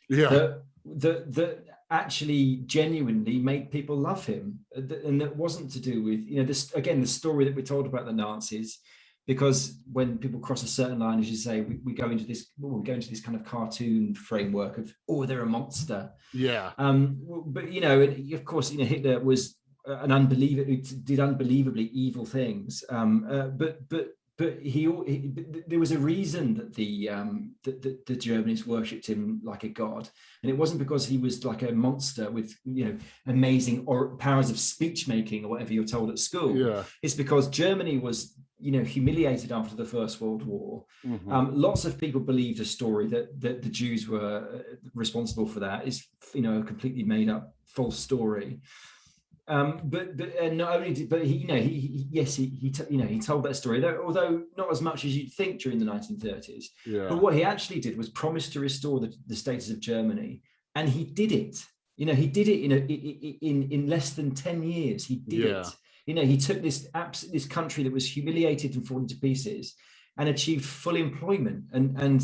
yeah. that, that, that actually genuinely made people love him. And that wasn't to do with, you know, this, again, the story that we're told about the Nazis, because when people cross a certain line, as you say, we, we go into this, we go into this kind of cartoon framework of, oh, they're a monster. Yeah. Um, but, you know, of course, you know, Hitler was an unbelievable, did unbelievably evil things. Um, uh, but, but but he, he, there was a reason that the um that the, the, Germans worshipped him like a god and it wasn't because he was like a monster with you know amazing or powers of speech making or whatever you're told at school yeah it's because Germany was you know humiliated after the first world war. Mm -hmm. um, lots of people believe the story that that the Jews were uh, responsible for that. Is you know a completely made up false story. Um, but but uh, not only did, but he you know he, he yes he, he you know he told that story though, although not as much as you'd think during the 1930s yeah. but what he actually did was promise to restore the, the status of Germany and he did it. You know he did it in a in in less than 10 years. He did yeah. it you know he took this this country that was humiliated and fallen to pieces and achieved full employment and and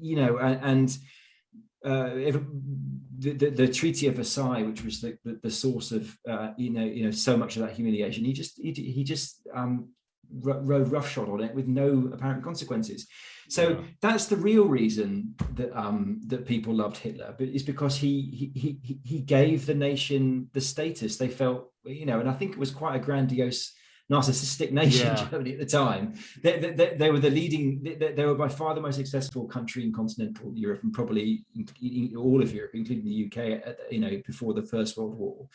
you know and, uh, the, the, the, Treaty of Versailles, which was the, the, the, source of uh, you know you know so much of that humiliation, he just he, he just um, rode roughshod on it with no apparent consequences. So yeah. that's the real reason that um, that people loved Hitler, but it's because he he he he gave the nation the status they felt you know, and I think it was quite a grandiose narcissistic nation, yeah. Germany at the time. They, they, they were the leading, they, they, were by far the most successful country in continental Europe and probably all of Europe, including the UK, at, you know, before the First World War.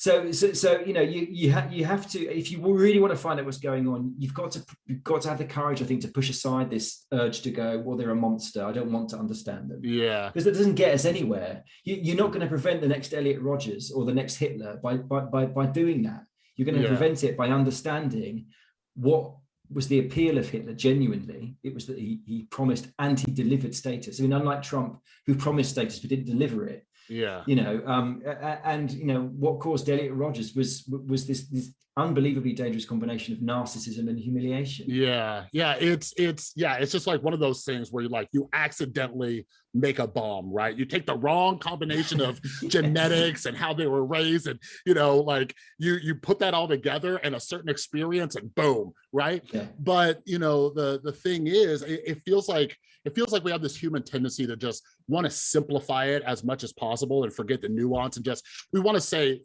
So, so, so you know, you you have you have to if you really want to find out what's going on, you've got to you've got to have the courage, I think, to push aside this urge to go, well, they're a monster. I don't want to understand them. Yeah, because it doesn't get us anywhere. You, are not going to prevent the next Elliot Rodgers or the next Hitler by by by, by doing that. You're going to yeah. prevent it by understanding what was the appeal of Hitler genuinely. It was that he, he promised and he delivered status. I mean, unlike Trump, who promised status but didn't deliver it. Yeah. You know, um, and you know what caused Elliot Rogers was was this this unbelievably dangerous combination of narcissism and humiliation. Yeah, yeah, it's it's yeah, it's just like one of those things where you like you accidentally make a bomb, right? You take the wrong combination of <laughs> genetics and how they were raised, and you know, like you you put that all together and a certain experience, and boom, right? Yeah. But you know, the the thing is, it, it feels like it feels like we have this human tendency to just want to simplify it as much as possible and forget the nuance and just we want to say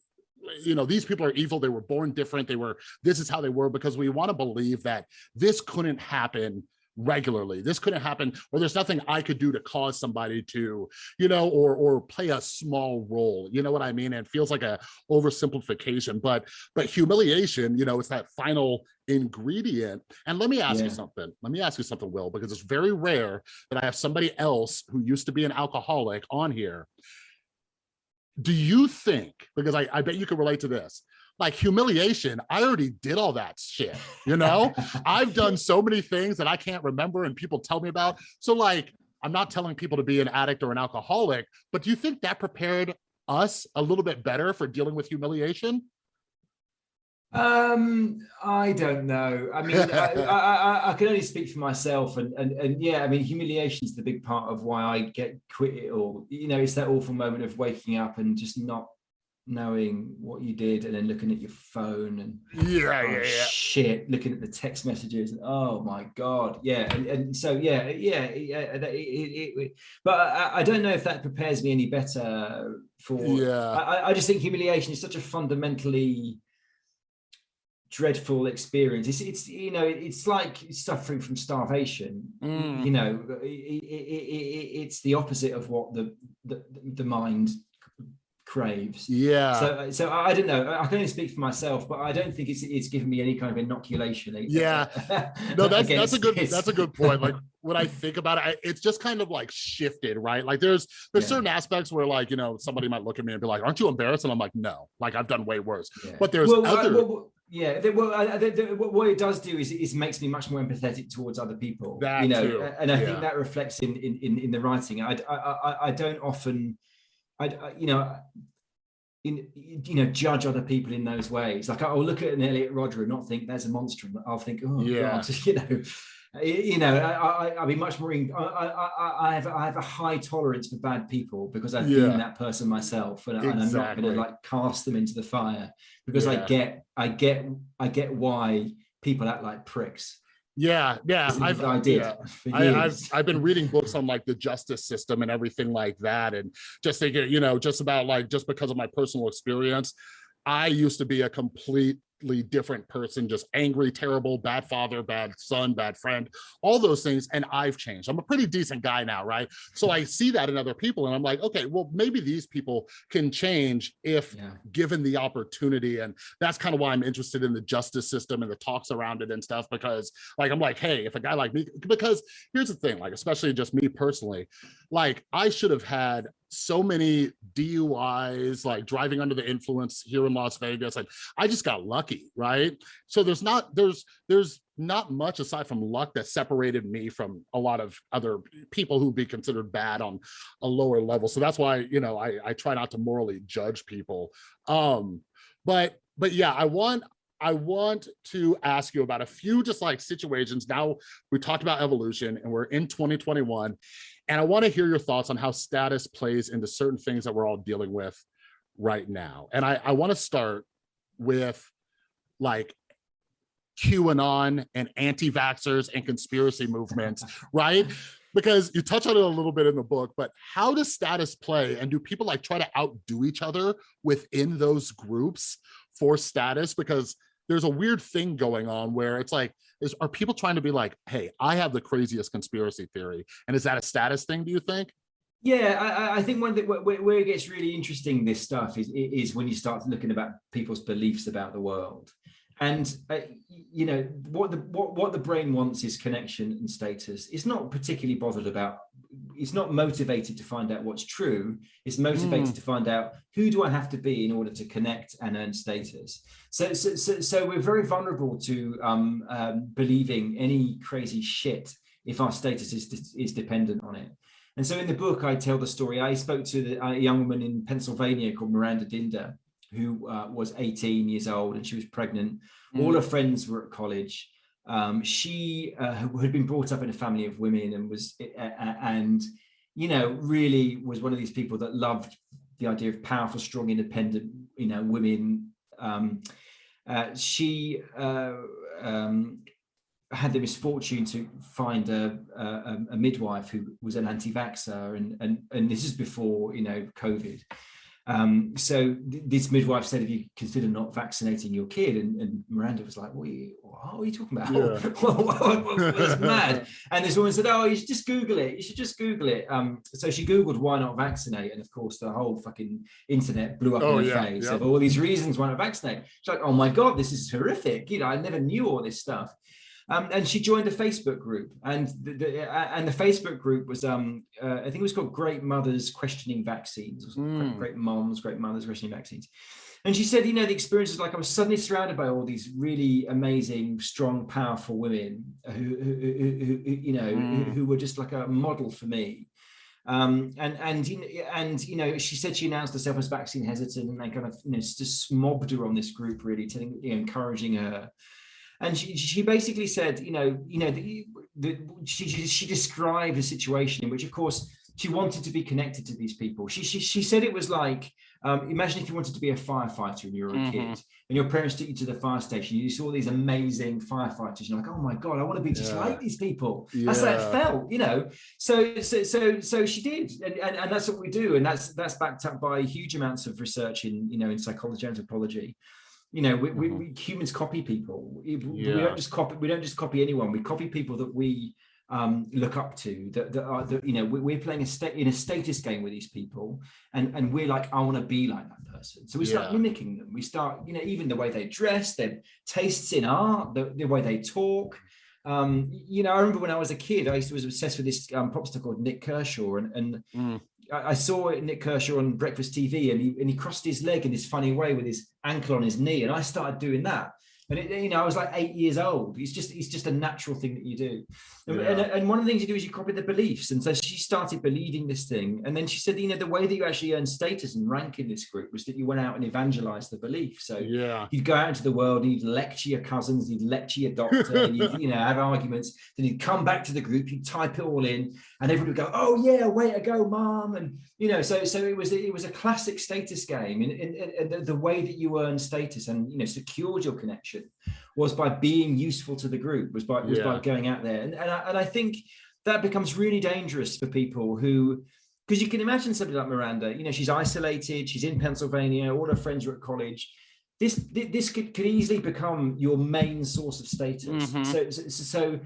you know, these people are evil. They were born different. They were, this is how they were because we want to believe that this couldn't happen regularly. This couldn't happen, or there's nothing I could do to cause somebody to, you know, or or play a small role. You know what I mean? And it feels like a oversimplification, but but humiliation, you know, it's that final ingredient. And let me ask yeah. you something. Let me ask you something, Will, because it's very rare that I have somebody else who used to be an alcoholic on here do you think, because I, I bet you can relate to this, like humiliation, I already did all that shit, you know? I've done so many things that I can't remember and people tell me about. So like, I'm not telling people to be an addict or an alcoholic, but do you think that prepared us a little bit better for dealing with humiliation? Um, I don't know. I mean, <laughs> I, I, I, can only speak for myself, and and and yeah, I mean, humiliation is the big part of why I get quit it all. you know, it's that awful moment of waking up and just not knowing what you did, and then looking at your phone and yeah, oh, yeah, yeah, shit, looking at the text messages, and oh my god, yeah, and, and so yeah, yeah, yeah. It, it, it, but I, I don't know if that prepares me any better for. Yeah, I, I just think humiliation is such a fundamentally dreadful experience. It's, it's you know, it's like suffering from starvation. Mm. You know, it, it, it's the opposite of what the, the the mind craves. Yeah. So, so I don't know. I can only speak for myself, but I don't think it's it's given me any kind of inoculation. Yeah. <laughs> no, that's that's a good that's a good point. Like <laughs> when I think about it, it's just kind of like shifted, right? Like there's there's yeah. certain aspects where like you know somebody might look at me and be like, "Aren't you embarrassed?" And I'm like, "No, like I've done way worse." Yeah. But there's well, other. Well, yeah, well, I, the, the, what it does do is it makes me much more empathetic towards other people. That you know, too. and I yeah. think that reflects in in in the writing. I I I, I don't often, I, you know. In, you know, judge other people in those ways. Like I'll look at an Elliot Rodger and not think there's a monster. I'll think, oh yeah, God, <laughs> you know, you know, I, I, be much more. I, I, I, have, I have a high tolerance for bad people because I've yeah. been that person myself, and, exactly. and I'm not going to like cast them into the fire because yeah. I get, I get, I get why people act like pricks. Yeah, yeah, I've <laughs> I did. Yeah. I, have I've been reading books on like the justice system and everything like that, and just thinking, you know, just about like just because of my personal experience, I used to be a complete different person, just angry, terrible, bad father, bad son, bad friend, all those things. And I've changed. I'm a pretty decent guy now, right? So I see that in other people and I'm like, okay, well, maybe these people can change if yeah. given the opportunity. And that's kind of why I'm interested in the justice system and the talks around it and stuff, because like, I'm like, hey, if a guy like me, because here's the thing, like, especially just me personally, like I should have had so many DUIs, like driving under the influence here in Las Vegas. Like I just got lucky, right? So there's not, there's, there's not much aside from luck that separated me from a lot of other people who'd be considered bad on a lower level. So that's why, you know, I, I try not to morally judge people. Um, but, but yeah, I want, I want to ask you about a few just like situations. Now we talked about evolution and we're in 2021 and I want to hear your thoughts on how status plays into certain things that we're all dealing with right now. And I, I want to start with like QAnon and anti-vaxxers and conspiracy movements, <laughs> right? Because you touch on it a little bit in the book, but how does status play and do people like try to outdo each other within those groups for status? Because there's a weird thing going on where it's like, is are people trying to be like, hey, I have the craziest conspiracy theory. And is that a status thing, do you think? Yeah, I, I think one that where, where, it gets really interesting, this stuff is is when you start looking about people's beliefs about the world, and uh, you know what the what what the brain wants is connection and status. It's not particularly bothered about it's not motivated to find out what's true. It's motivated mm. to find out who do I have to be in order to connect and earn status. So, so, so, so we're very vulnerable to um, um, believing any crazy shit if our status is, is dependent on it. And so in the book, I tell the story. I spoke to the, a young woman in Pennsylvania called Miranda Dinder, who uh, was 18 years old and she was pregnant. Mm. All her friends were at college um, she uh, <laughs> had been brought up in a family of women and was uh, and you know really was one of these people that loved the idea of powerful strong independent you know women. Um, uh, she uh, um, had the misfortune to find a, a, a midwife who was an anti-vaxxer and, and and this is before you know covid um, so th this midwife said, if you consider not vaccinating your kid, and, and Miranda was like, what are you, what are you talking about? Yeah. <laughs> That's mad. And this woman said, oh, you should just Google it. You should just Google it. Um, so she Googled why not vaccinate. And of course, the whole fucking internet blew up oh, in her yeah, face yeah. of all these reasons why not vaccinate. She's like, oh my God, this is horrific. You know, I never knew all this stuff. Um, and she joined a Facebook group, and the, the uh, and the Facebook group was um, uh, I think it was called Great Mothers Questioning Vaccines, mm. great, great Moms, Great Mothers Questioning Vaccines. And she said, you know, the experience is like I was suddenly surrounded by all these really amazing, strong, powerful women who, who, who, who you know, mm. who, were just like a model for me. Um, and and and you know, she said she announced herself as vaccine hesitant, and they kind of you know just mobbed her on this group, really, telling, you know, encouraging her. And she, she basically said, you know, you know, the, the, she she described a situation in which, of course, she wanted to be connected to these people. She she she said it was like um, imagine if you wanted to be a firefighter and you were a mm -hmm. kid and your parents took you to the fire station, you saw these amazing firefighters, you're like, oh my God, I want to be just yeah. like these people. Yeah. That's how it felt, you know? So, so, so, so she did. And, and, and that's what we do. And that's, that's backed up by huge amounts of research in, you know, in psychology, and anthropology. You know, we, we, mm-hmm. we humans copy people. We, yeah. we don't just copy, we don't just copy anyone. We copy people that we um, look up to that, that are that you know we're playing a state in a status game with these people and and we're like I want to be like that person so we start yeah. mimicking them we start you know even the way they dress their tastes in art the, the way they talk um, you know I remember when I was a kid I used to was obsessed with this um, pop star called Nik Kershaw and, and mm. I, saw Nik Kershaw on breakfast TV and he and he crossed his leg in this funny way with his ankle on his knee and I started doing that and it, you know, I was like eight years old. It's just, it's just a natural thing that you do. And, yeah. and, and, one of the things you do is you copy the beliefs. And so she started believing this thing. And then she said, you know, the way that you actually earned status and rank in this group was that you went out and evangelized the belief. So yeah, you'd go out into the world and you'd lecture your cousins, you'd lecture your doctor, and <laughs> you'd, you know, have arguments. Then you'd come back to the group, you'd type it all in, and everybody would go, "Oh yeah, way to go, mom!" And you know, so so it was it was a classic status game, in the, the way that you earn status and you know secured your connection was by being useful to the group, was by was yeah. by going out there, and and I, and I think that becomes really dangerous for people who because you can imagine somebody like Miranda, you know, she's isolated, she's in Pennsylvania, all her friends are at college. This this could, could easily become your main source of status. Mm -hmm. So, so, so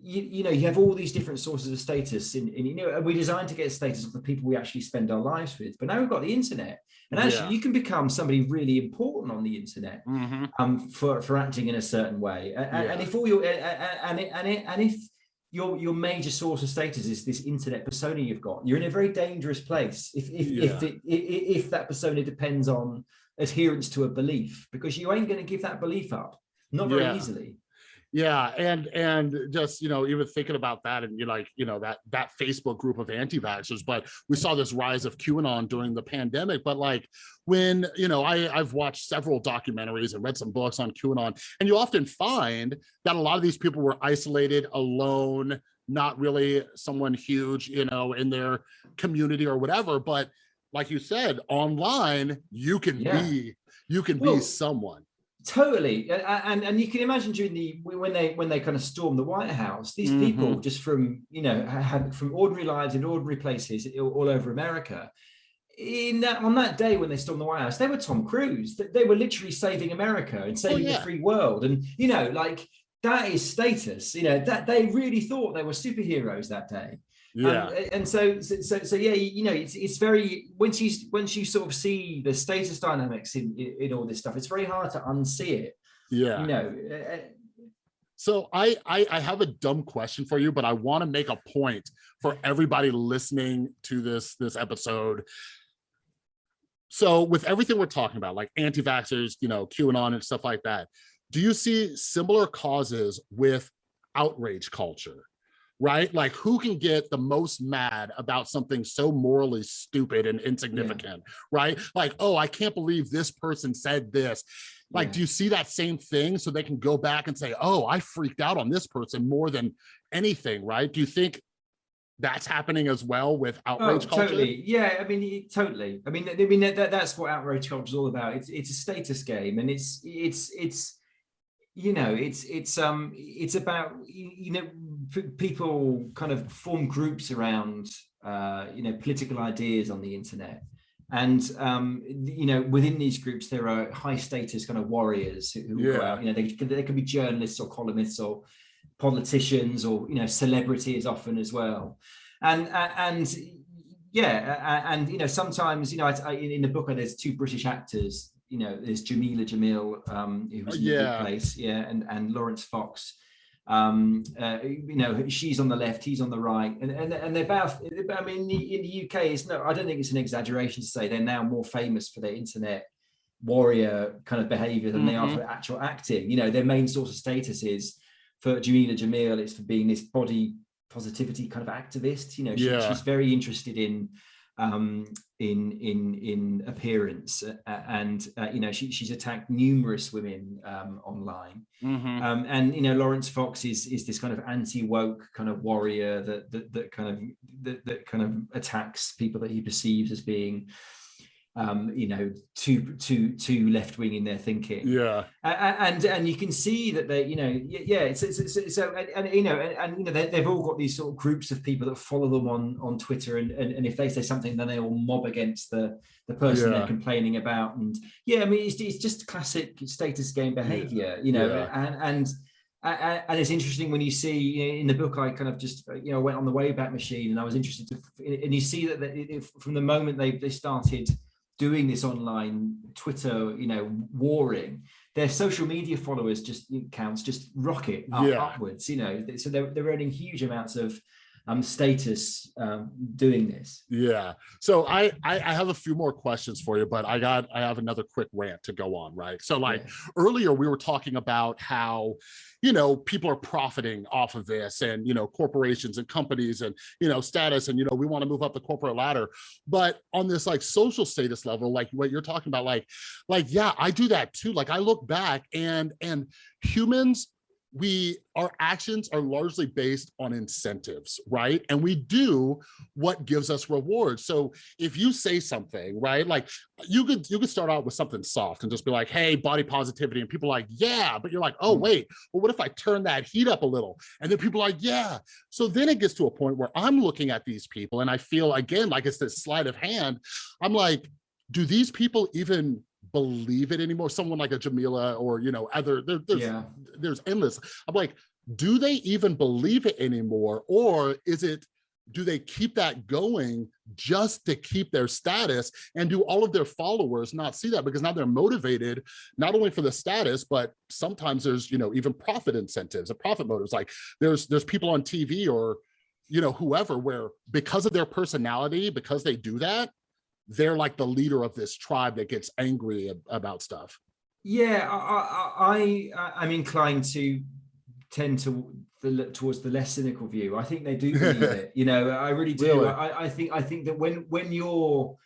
you, you know, you have all these different sources of status in, in you know, and we're designed to get status of the people we actually spend our lives with. But now we've got the internet. And actually, yeah. you can become somebody really important on the internet mm -hmm. um, for, for acting in a certain way. And, yeah. and if all your and and and if your your major source of status is this internet persona you've got, you're in a very dangerous place. If if yeah. if, it, if that persona depends on adherence to a belief, because you ain't going to give that belief up, not very easily yeah and and just you know even thinking about that and you like you know that that facebook group of anti-vaxxers but we saw this rise of qanon during the pandemic but like when you know i i've watched several documentaries and read some books on qanon and you often find that a lot of these people were isolated alone not really someone huge you know in their community or whatever but like you said online you can yeah. be you can well, be someone totally. And and you can imagine during the when they when they kind of stormed the white house these mm -hmm. people just from you know had from ordinary lives in ordinary places all over america in that on that day when they stormed the white house they were tom cruise. They were literally saving america and oh, saving oh, yeah. the free world. And you know like that is status. You know that they really thought they were superheroes that day yeah and, and so, so so yeah you know it's it's very once you once you sort of see the status dynamics in, in, in all this stuff it's very hard to unsee it yeah you know uh, uh, so I, I, I have a dumb question for you, but I want to make a point for everybody listening to this this episode. So with everything we're talking about, like anti-vaxxers, you know, QAnon and stuff like that, do you see similar causes with outrage culture? Right? Like who can get the most mad about something so morally stupid and insignificant, yeah. right? Like, oh, I can't believe this person said this. Like, yeah. do you see that same thing? So they can go back and say, oh, I freaked out on this person more than anything, right? Do you think that's happening as well with outrage oh, totally yeah i mean totally i mean i mean that, that's what outrage culture is all about it's it's a status game and it's it's it's you know it's it's um it's about you know people kind of form groups around uh you know political ideas on the internet and um you know within these groups there are high status kind of warriors who yeah. you know they, they can be journalists or columnists or politicians or you know celebrities often as well and and yeah and you know sometimes you know I, in the book there's two british actors you know, there's Jameela Jamil, um, who's oh, in yeah. place, yeah, and and Laurence Fox. Um, uh, you know, she's on the left, he's on the right, and and and they're both. I mean, in the, in the UK, it's no, I don't think it's an exaggeration to say they're now more famous for their internet warrior kind of behavior than mm -hmm. they are mm-hmm. for actual acting. You know, their main source of status is for Jameela Jamil, it's for being this body positivity kind of activist. You know, she, Yeah. she's very interested in um in in in appearance uh, and uh, you know she, she's attacked numerous women um online Mhm. um and you know laurence fox is is this kind of anti-woke kind of warrior that that, that kind of that, that kind of attacks people that he perceives as being um you know too too too left-wing in their thinking yeah and and you can see that they you know yeah it's, it's, it's so and, and you know and, and you know they, they've all got these sort of groups of people that follow them on on twitter and, and and if they say something then they all mob against the the person Yeah. they're complaining about and yeah i mean it's, it's just classic status game behavior you know Yeah. and and and it's interesting when you see in the book i kind of just you know went on the wayback machine and i was interested to and you see that that it- from the moment they they started doing this online twitter you know warring their social media followers just counts just rocket up, Yeah. upwards you know so they're, they're earning huge amounts of um status um doing this Yeah. So I, I I have a few more questions for you, but I got I have another quick rant to go on, right? So like Yeah. earlier we were talking about how you know people are profiting off of this and you know corporations and companies and you know status and you know we want to move up the corporate ladder but on this like social status level like what you're talking about like like yeah i do that too like i look back and and humans we our actions are largely based on incentives right? And we do what gives us rewards. So if you say something right like you could you could start out with something soft and just be like hey body positivity and people are like yeah but you're like oh Mm. wait well what if i turn that heat up a little? And then people are like yeah. So then it gets to a point where i'm looking at these people and i feel again like it's this sleight of hand. I'm like do these people even believe it anymore. Someone like a jameela or you know other there, there's yeah. there's endless. I'm like do they even believe it anymore? Or is it do they keep that going just to keep their status? And do all of their followers not see that? Because now they're motivated not only for the status but sometimes there's you know even profit incentives and profit motives. Like there's there's people on tv or you know whoever where because of their personality because they do that they're like the leader of this tribe that gets angry ab- about stuff Yeah, I, I, I, I'm inclined to tend to the towards the less cynical view. I think they do <laughs> believe it. You know, I really do. Really? I, I think I think that when when you're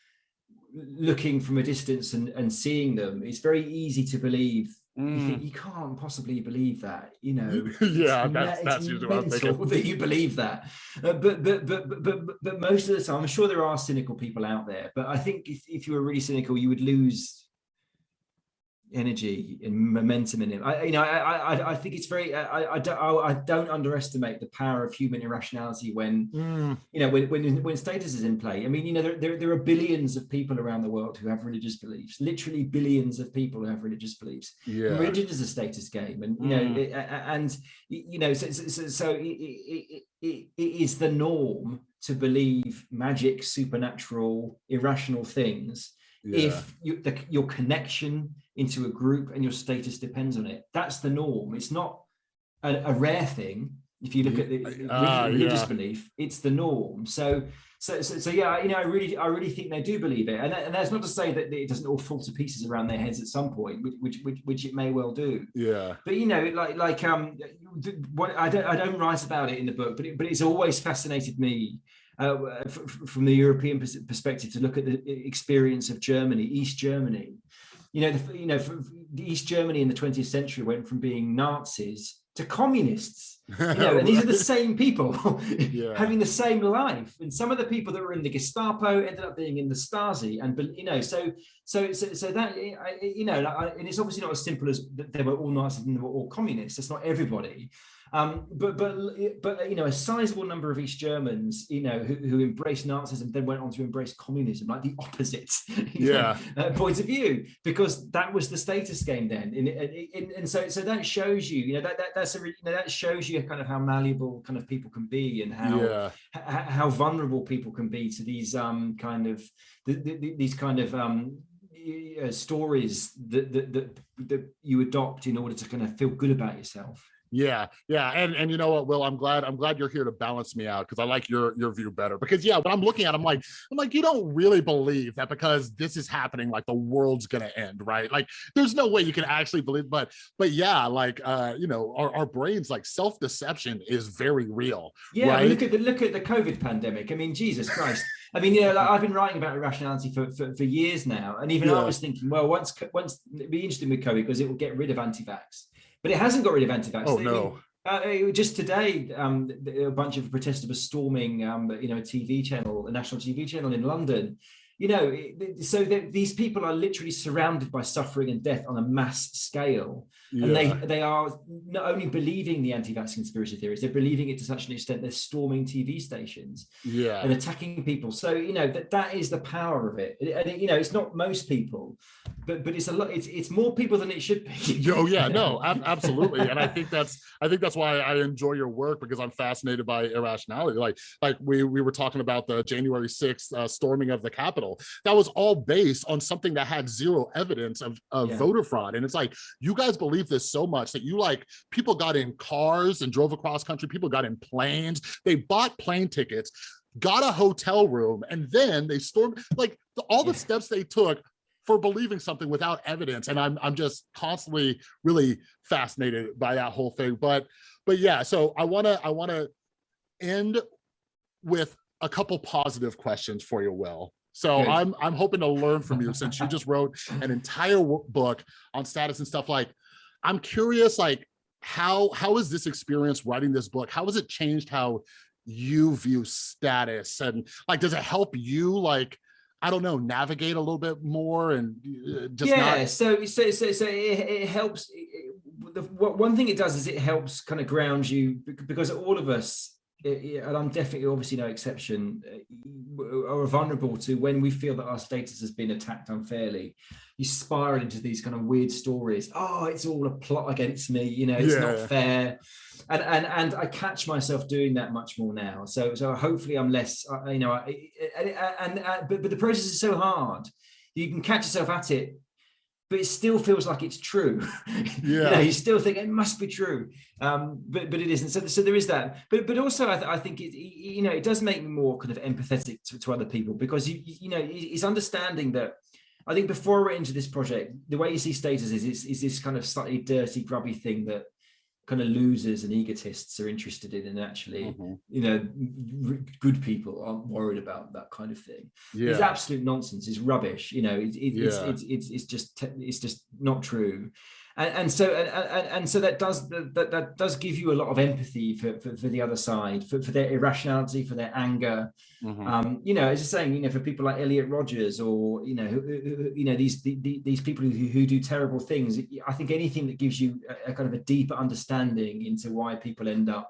looking from a distance and, and seeing them, it's very easy to believe. You think you can't possibly believe that, you know. <laughs> yeah that's that's usually what i'm thinking that you believe that Uh, but, but but but but but most of the time i'm sure there are cynical people out there but i think if, if you were really cynical you would lose energy and momentum in it. I you know i i, I think it's very I, I don't I don't underestimate the power of human irrationality when Mm, you know when when, when status is in play. I mean you know there, there, there are billions of people around the world who have religious beliefs literally billions of people who have religious beliefs. Yeah. Religion is a status game and you know Mm. it- a- a- and you know so, so, so- so it, it, it, it is the norm to believe magic supernatural irrational things yeah. if you, the, your connection into a group and your status depends on it that's the norm it's not a, a rare thing if you look at the Ah, religious yeah. belief it's the norm so so, so, so yeah, you know, I really, I really think they do believe it, and, that- and that's not to say that it doesn't all fall to pieces around their heads at some point, which, which, which, which it may well do. yeah But you know, like, like, um, what I don't, I don't write about it in the book, but it, but it's always fascinated me uh, from the European perspective to look at the experience of Germany, East Germany. You know, the, you know, East Germany in the 20th century went from being Nazis to communists you know, and these are the <laughs> same people <laughs> Yeah. having the same life. And some of the people that were in the Gestapo ended up being in the Stasi, and you know, so so so, so that you know, like, and it's obviously not as simple as that they were all Nazis and they were all communists. That's not everybody. Um, but but but you know, a sizable number of East Germans, you know, who, who embraced Nazism then went on to embrace communism, like the opposite <laughs> you know, uh, point of view, because that was the status game then. And, and, and so so that shows you, you know, that, that that's a you know, that shows you kind of how malleable kind of people can be and how yeah how vulnerable people can be to these um kind of th- th- th- these kind of um uh, stories that, that that that you adopt in order to kind of feel good about yourself. Yeah, yeah, and and you know what, Will, I'm glad I'm glad you're here to balance me out because I like your your view better. Because yeah, when I'm looking at, it, I'm like I'm like you don't really believe that because this is happening, like the world's gonna end, right? Like there's no way you can actually believe, but but yeah, like uh, you know, our, our brains like self deception is very real. Yeah, right? look at the look at the COVID pandemic. I mean, Jesus Christ. I mean, you know, like I've been writing about irrationality for, for, for years now, and even yeah. I was thinking, well, once once it'd be interesting with COVID because it will get rid of anti-vax but it hasn't got rid of anti-vax. Oh no. Uh, just today, um, a bunch of protesters were storming, um, you know, a TV channel, a national TV channel in London, you know, so that these people are literally surrounded by suffering and death on a mass scale. Yeah. And they, they are not only believing the anti-vax conspiracy theories, they're believing it to such an extent they're storming TV stations yeah. and attacking people. So, you know, that, that is the power of it. And, it, you know, it's not most people, but but it's a lot, it's, it's more people than it should be. <laughs> oh yeah, no, <laughs> absolutely. and I think that's, I think that's why I enjoy your work because I'm fascinated by irrationality. Like, like we, we were talking about the January 6th uh, storming of the Capitol that was all based on something that had zero evidence of, of yeah. voter fraud. And it's like, you guys believe this so much that you like, people got in cars and drove across country, people got in planes, they bought plane tickets, got a hotel room, and then they stormed, like the, all the steps they took for believing something without evidence. And I'm, I'm just constantly really fascinated by that whole thing. But, but yeah, so I wanna, I wanna end with a couple positive questions for you, Will. So Good. I'm I'm hoping to learn from you since you just wrote an entire book on status and stuff like I'm curious like how how is this experience writing this book how has it changed how you view status and like does it help you like I don't know navigate a little bit more and uh, just yeah not... so so so, so it, it helps it, the, one thing it does is it helps kind of ground you because all of us and I'm definitely obviously no exception, uh, are vulnerable to when we feel that our status has been attacked unfairly. You spiral into these kind of weird stories. Oh, it's all a plot against me. You know, it's yeah. not fair. And and and I catch myself doing that much more now. So so hopefully I'm less. Uh, you know, and, and, and but but the process is so hard. You can catch yourself at it but it still feels like it's true. Yeah, <laughs> you, know, you still think it must be true, um, but but it isn't. So so there is that. But but also I, th I think it you know it does make me more kind of empathetic to, to other people because you you know it's understanding that. I think before we're into this project, the way you see status is, is, is this kind of slightly dirty, grubby thing that kind of losers and egotists are interested in and actually mm -hmm. you know good people aren't worried about that kind of thing yeah. it's absolute nonsense it's rubbish you know it, it, yeah. it's, it's it's it's just it's just not true and, and so and, and so that does that, that does give you a lot of empathy for, for, for the other side for, for their irrationality for their anger mm -hmm. um you know as you're saying you know for people like elliot rogers or you know who, who, you know these the, these people who, who do terrible things i think anything that gives you a, a kind of a deeper understanding into why people end up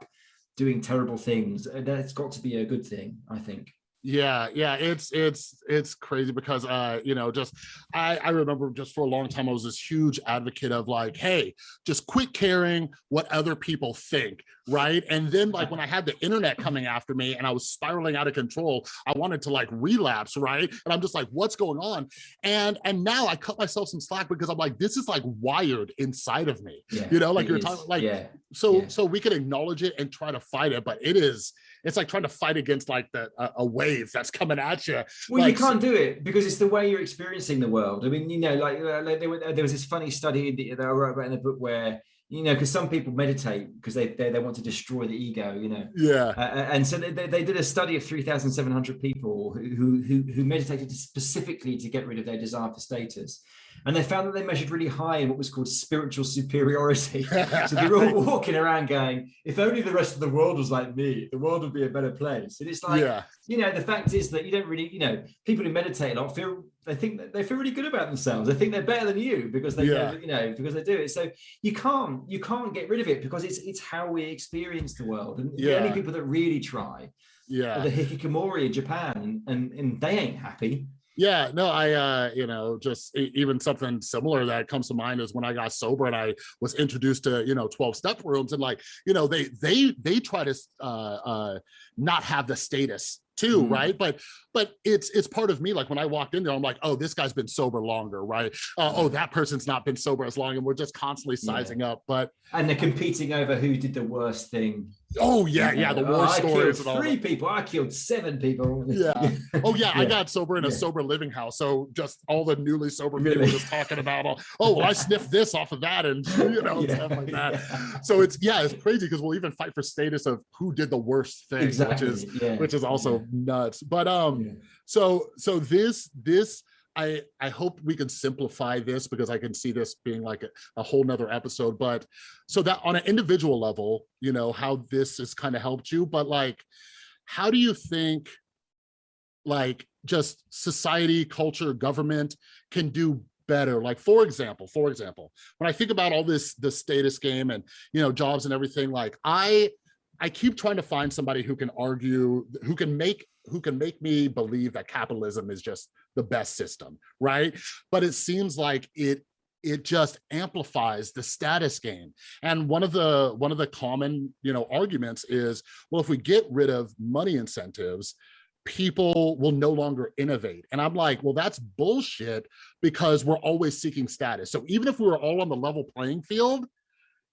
doing terrible things uh, that's got to be a good thing i think yeah yeah it's it's it's crazy because uh you know just i i remember just for a long time i was this huge advocate of like hey just quit caring what other people think right and then like when i had the internet coming after me and i was spiraling out of control i wanted to like relapse right and i'm just like what's going on and and now i cut myself some slack because i'm like this is like wired inside of me yeah, you know like you're is. talking like yeah, so yeah. so we can acknowledge it and try to fight it but it is it's like trying to fight against like the uh, a wave that's coming at you. Well, like, you can't do it because it's the way you're experiencing the world. I mean, you know, like, uh, like there, there was this funny study that I wrote about in the book where you know, because some people meditate because they, they, they want to destroy the ego, you know. Yeah. Uh, uh and so they, they did a study of three thousand seven hundred people who, who who meditated specifically to get rid of their desire for status, and they found that they measured really high in what was called spiritual superiority. <laughs> so they're all walking around going, if only the rest of the world was like me, the world would be a better place. And it's like, yeah. you know, the fact is that you don't really, you know, people who meditate a lot feel, they think that they feel really good about themselves. They think they're better than you because they, yeah. you know, because they do it. So you can't, you can't get rid of it because it's, it's how we experience the world. And yeah. the only people that really try yeah. the hikikomori in Japan and, and they ain't happy yeah no i uh you know just even something similar that comes to mind is when i got sober and i was introduced to you know 12 step rooms and like you know they they they try to uh uh not have the status too, Mhm. right? But but it's it's part of me. Like when I walked in there, I'm like, oh, this guy's been sober longer, right? Uh, oh, that person's not been sober as long, and we're just constantly Yeah. sizing up. But And they're competing over who did the worst thing. oh yeah, yeah, the Oh, war I stories killed and all. three that. people. I killed seven people. Yeah. Oh yeah, I <laughs> got sober in a Yeah. sober living house. So just all the newly sober people Really? just talking about, all, oh, well, I sniffed this off of that, and <laughs> you know <laughs> Yeah, stuff like that. yeah. So it's yeah, it's crazy because we'll even fight for status of who did the worst thing, exactly. which is yeah. which is also nuts. But um, Yeah. so so this this I I hope we can simplify this because I can see this being like a, a whole nother episode. But so that on an individual level, you know how this has kind of helped you, but like, how do you think? like just society culture government can do better like for example for example when i think about all this the status game and you know jobs and everything like i i keep trying to find somebody who can argue who can make who can make me believe that capitalism is just the best system right but it seems like it it just amplifies the status game and one of the one of the common you know arguments is well if we get rid of money incentives people will no longer innovate. And I'm like, well, that's bullshit because we're always seeking status. So even if we were all on the level playing field,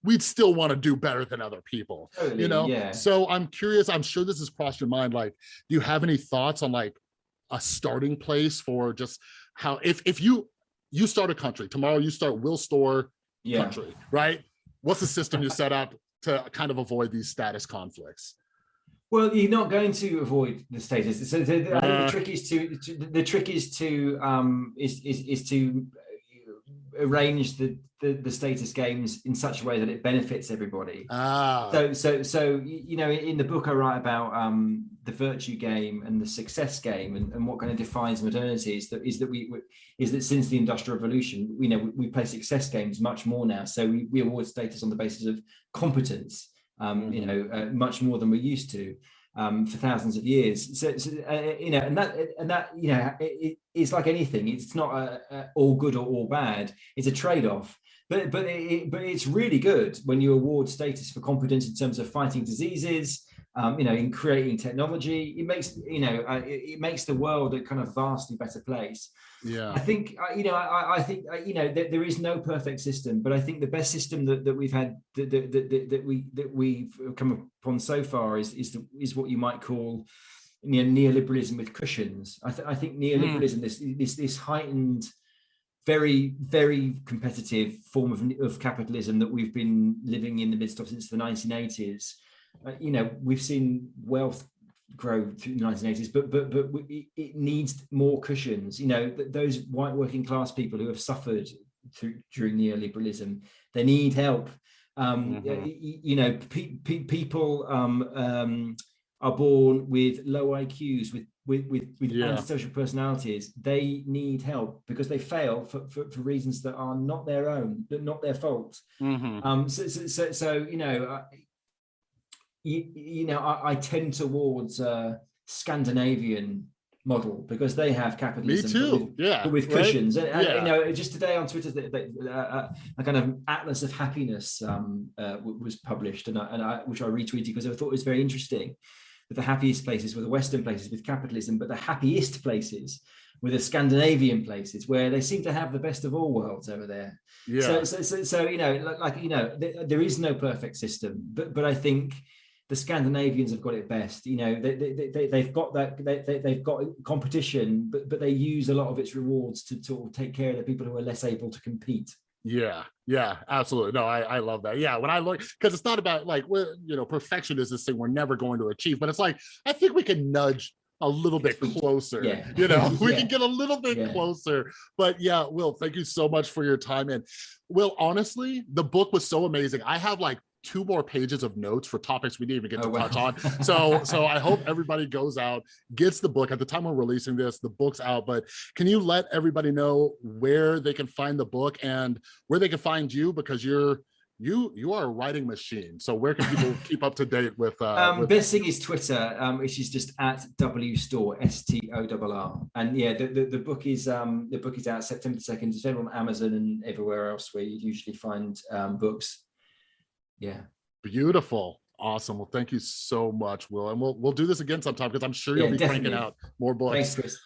we'd still want to do better than other people, Totally, you know? yeah. So I'm curious, I'm sure this has crossed your mind. Like, do you have any thoughts on like a starting place for just how, if, if you, you start a country, tomorrow you start Will Storr yeah. country, right? What's the system you set up to kind of avoid these status conflicts? Well, you're not going to avoid the status. So the, the, Uh. the trick is to, to the trick is to um is is is to arrange the, the the status games in such a way that it benefits everybody. Ah, So so so you know in the book I write about um the virtue game and the success game and, and what kind of defines modernity is that is that we is that since the industrial revolution you know we, we play success games much more now. So we, we award status on the basis of competence um you know uh, much more than we used to um for thousands of years. So, so uh, you know and that and that you know it, it- it's like anything it's not a, a all good or all bad. It's a trade-off. But but it, but it's really good when you award status for competence in terms of fighting diseases um, you know in creating technology it makes you know uh, it, it makes the world a kind of vastly better place yeah. I think uh, you know. I, I think uh, you know that there is no perfect system, but I think the best system that, that we've had that, that, that, that we that we've come upon so far is is the, is what you might call you know, neoliberalism with cushions. I, th- I think neoliberalism, this this this heightened, very very competitive form of, of capitalism that we've been living in the midst of since the 1980s. Uh, you know, we've seen wealth grow through the 1980s, but but but we- it, needs more cushions. You know, those white working class people who have suffered through during neoliberalism, they need help. Um, y- y- you know, pe- pe- people um, um, are born with low IQs, with with with, with Yeah. antisocial personalities. They need help because they fail for, for, for reasons that are not their own, that not their fault. Mhm. Um, so, so, so, so you know, you, you know, I, I tend towards uh, Scandinavian model because they have capitalism. but too. with- Yeah. with right? cushions, and, and, Yeah. you know, just today on Twitter, the, the, uh, a kind of atlas of happiness um, uh, was published, and I, and I, which I retweeted because I thought it was very interesting. That the happiest places were the Western places with capitalism, but the happiest places were the Scandinavian places where they seem to have the best of all worlds over there. Yeah. So, so, so, so you know, like, you know, th- there is no perfect system, but but I think the Scandinavians have got it best. You know, they, they, they, they've got that, they, they, they've got competition, but but they use a lot of its rewards to, to take care of the people who are less able to compete. Yeah, yeah, absolutely. No, I, I love that. Yeah, when I look, because it's not about like, we're, you know, perfection is this thing we're never going to achieve, but it's like, I think we can nudge a little bit closer. yeah. You know, <laughs> we Yeah. can get a little bit Yeah. closer. But yeah, Will, thank you so much for your time. And Will, honestly, the book was so amazing. I have like two more pages of notes for topics we didn't even get to Oh, wow. touch on. <laughs> So, so I hope everybody goes out, gets the book. At the time we're releasing this, the book's out. But can you let everybody know where they can find the book and where they can find you? Because you're you you are a writing machine. So where can people <laughs> keep up to date with? Uh, Um, with best thing is Twitter, um, which is just at W Storr S T O R R. And yeah, the, the, the book is um, the book is out September second. It's available on Amazon and everywhere else where you usually find um, books. Yeah. Beautiful. Awesome. Well, thank you so much, Will. And we'll we'll do this again sometime because I'm sure you'll Yeah, be cranking out more books. Thanks.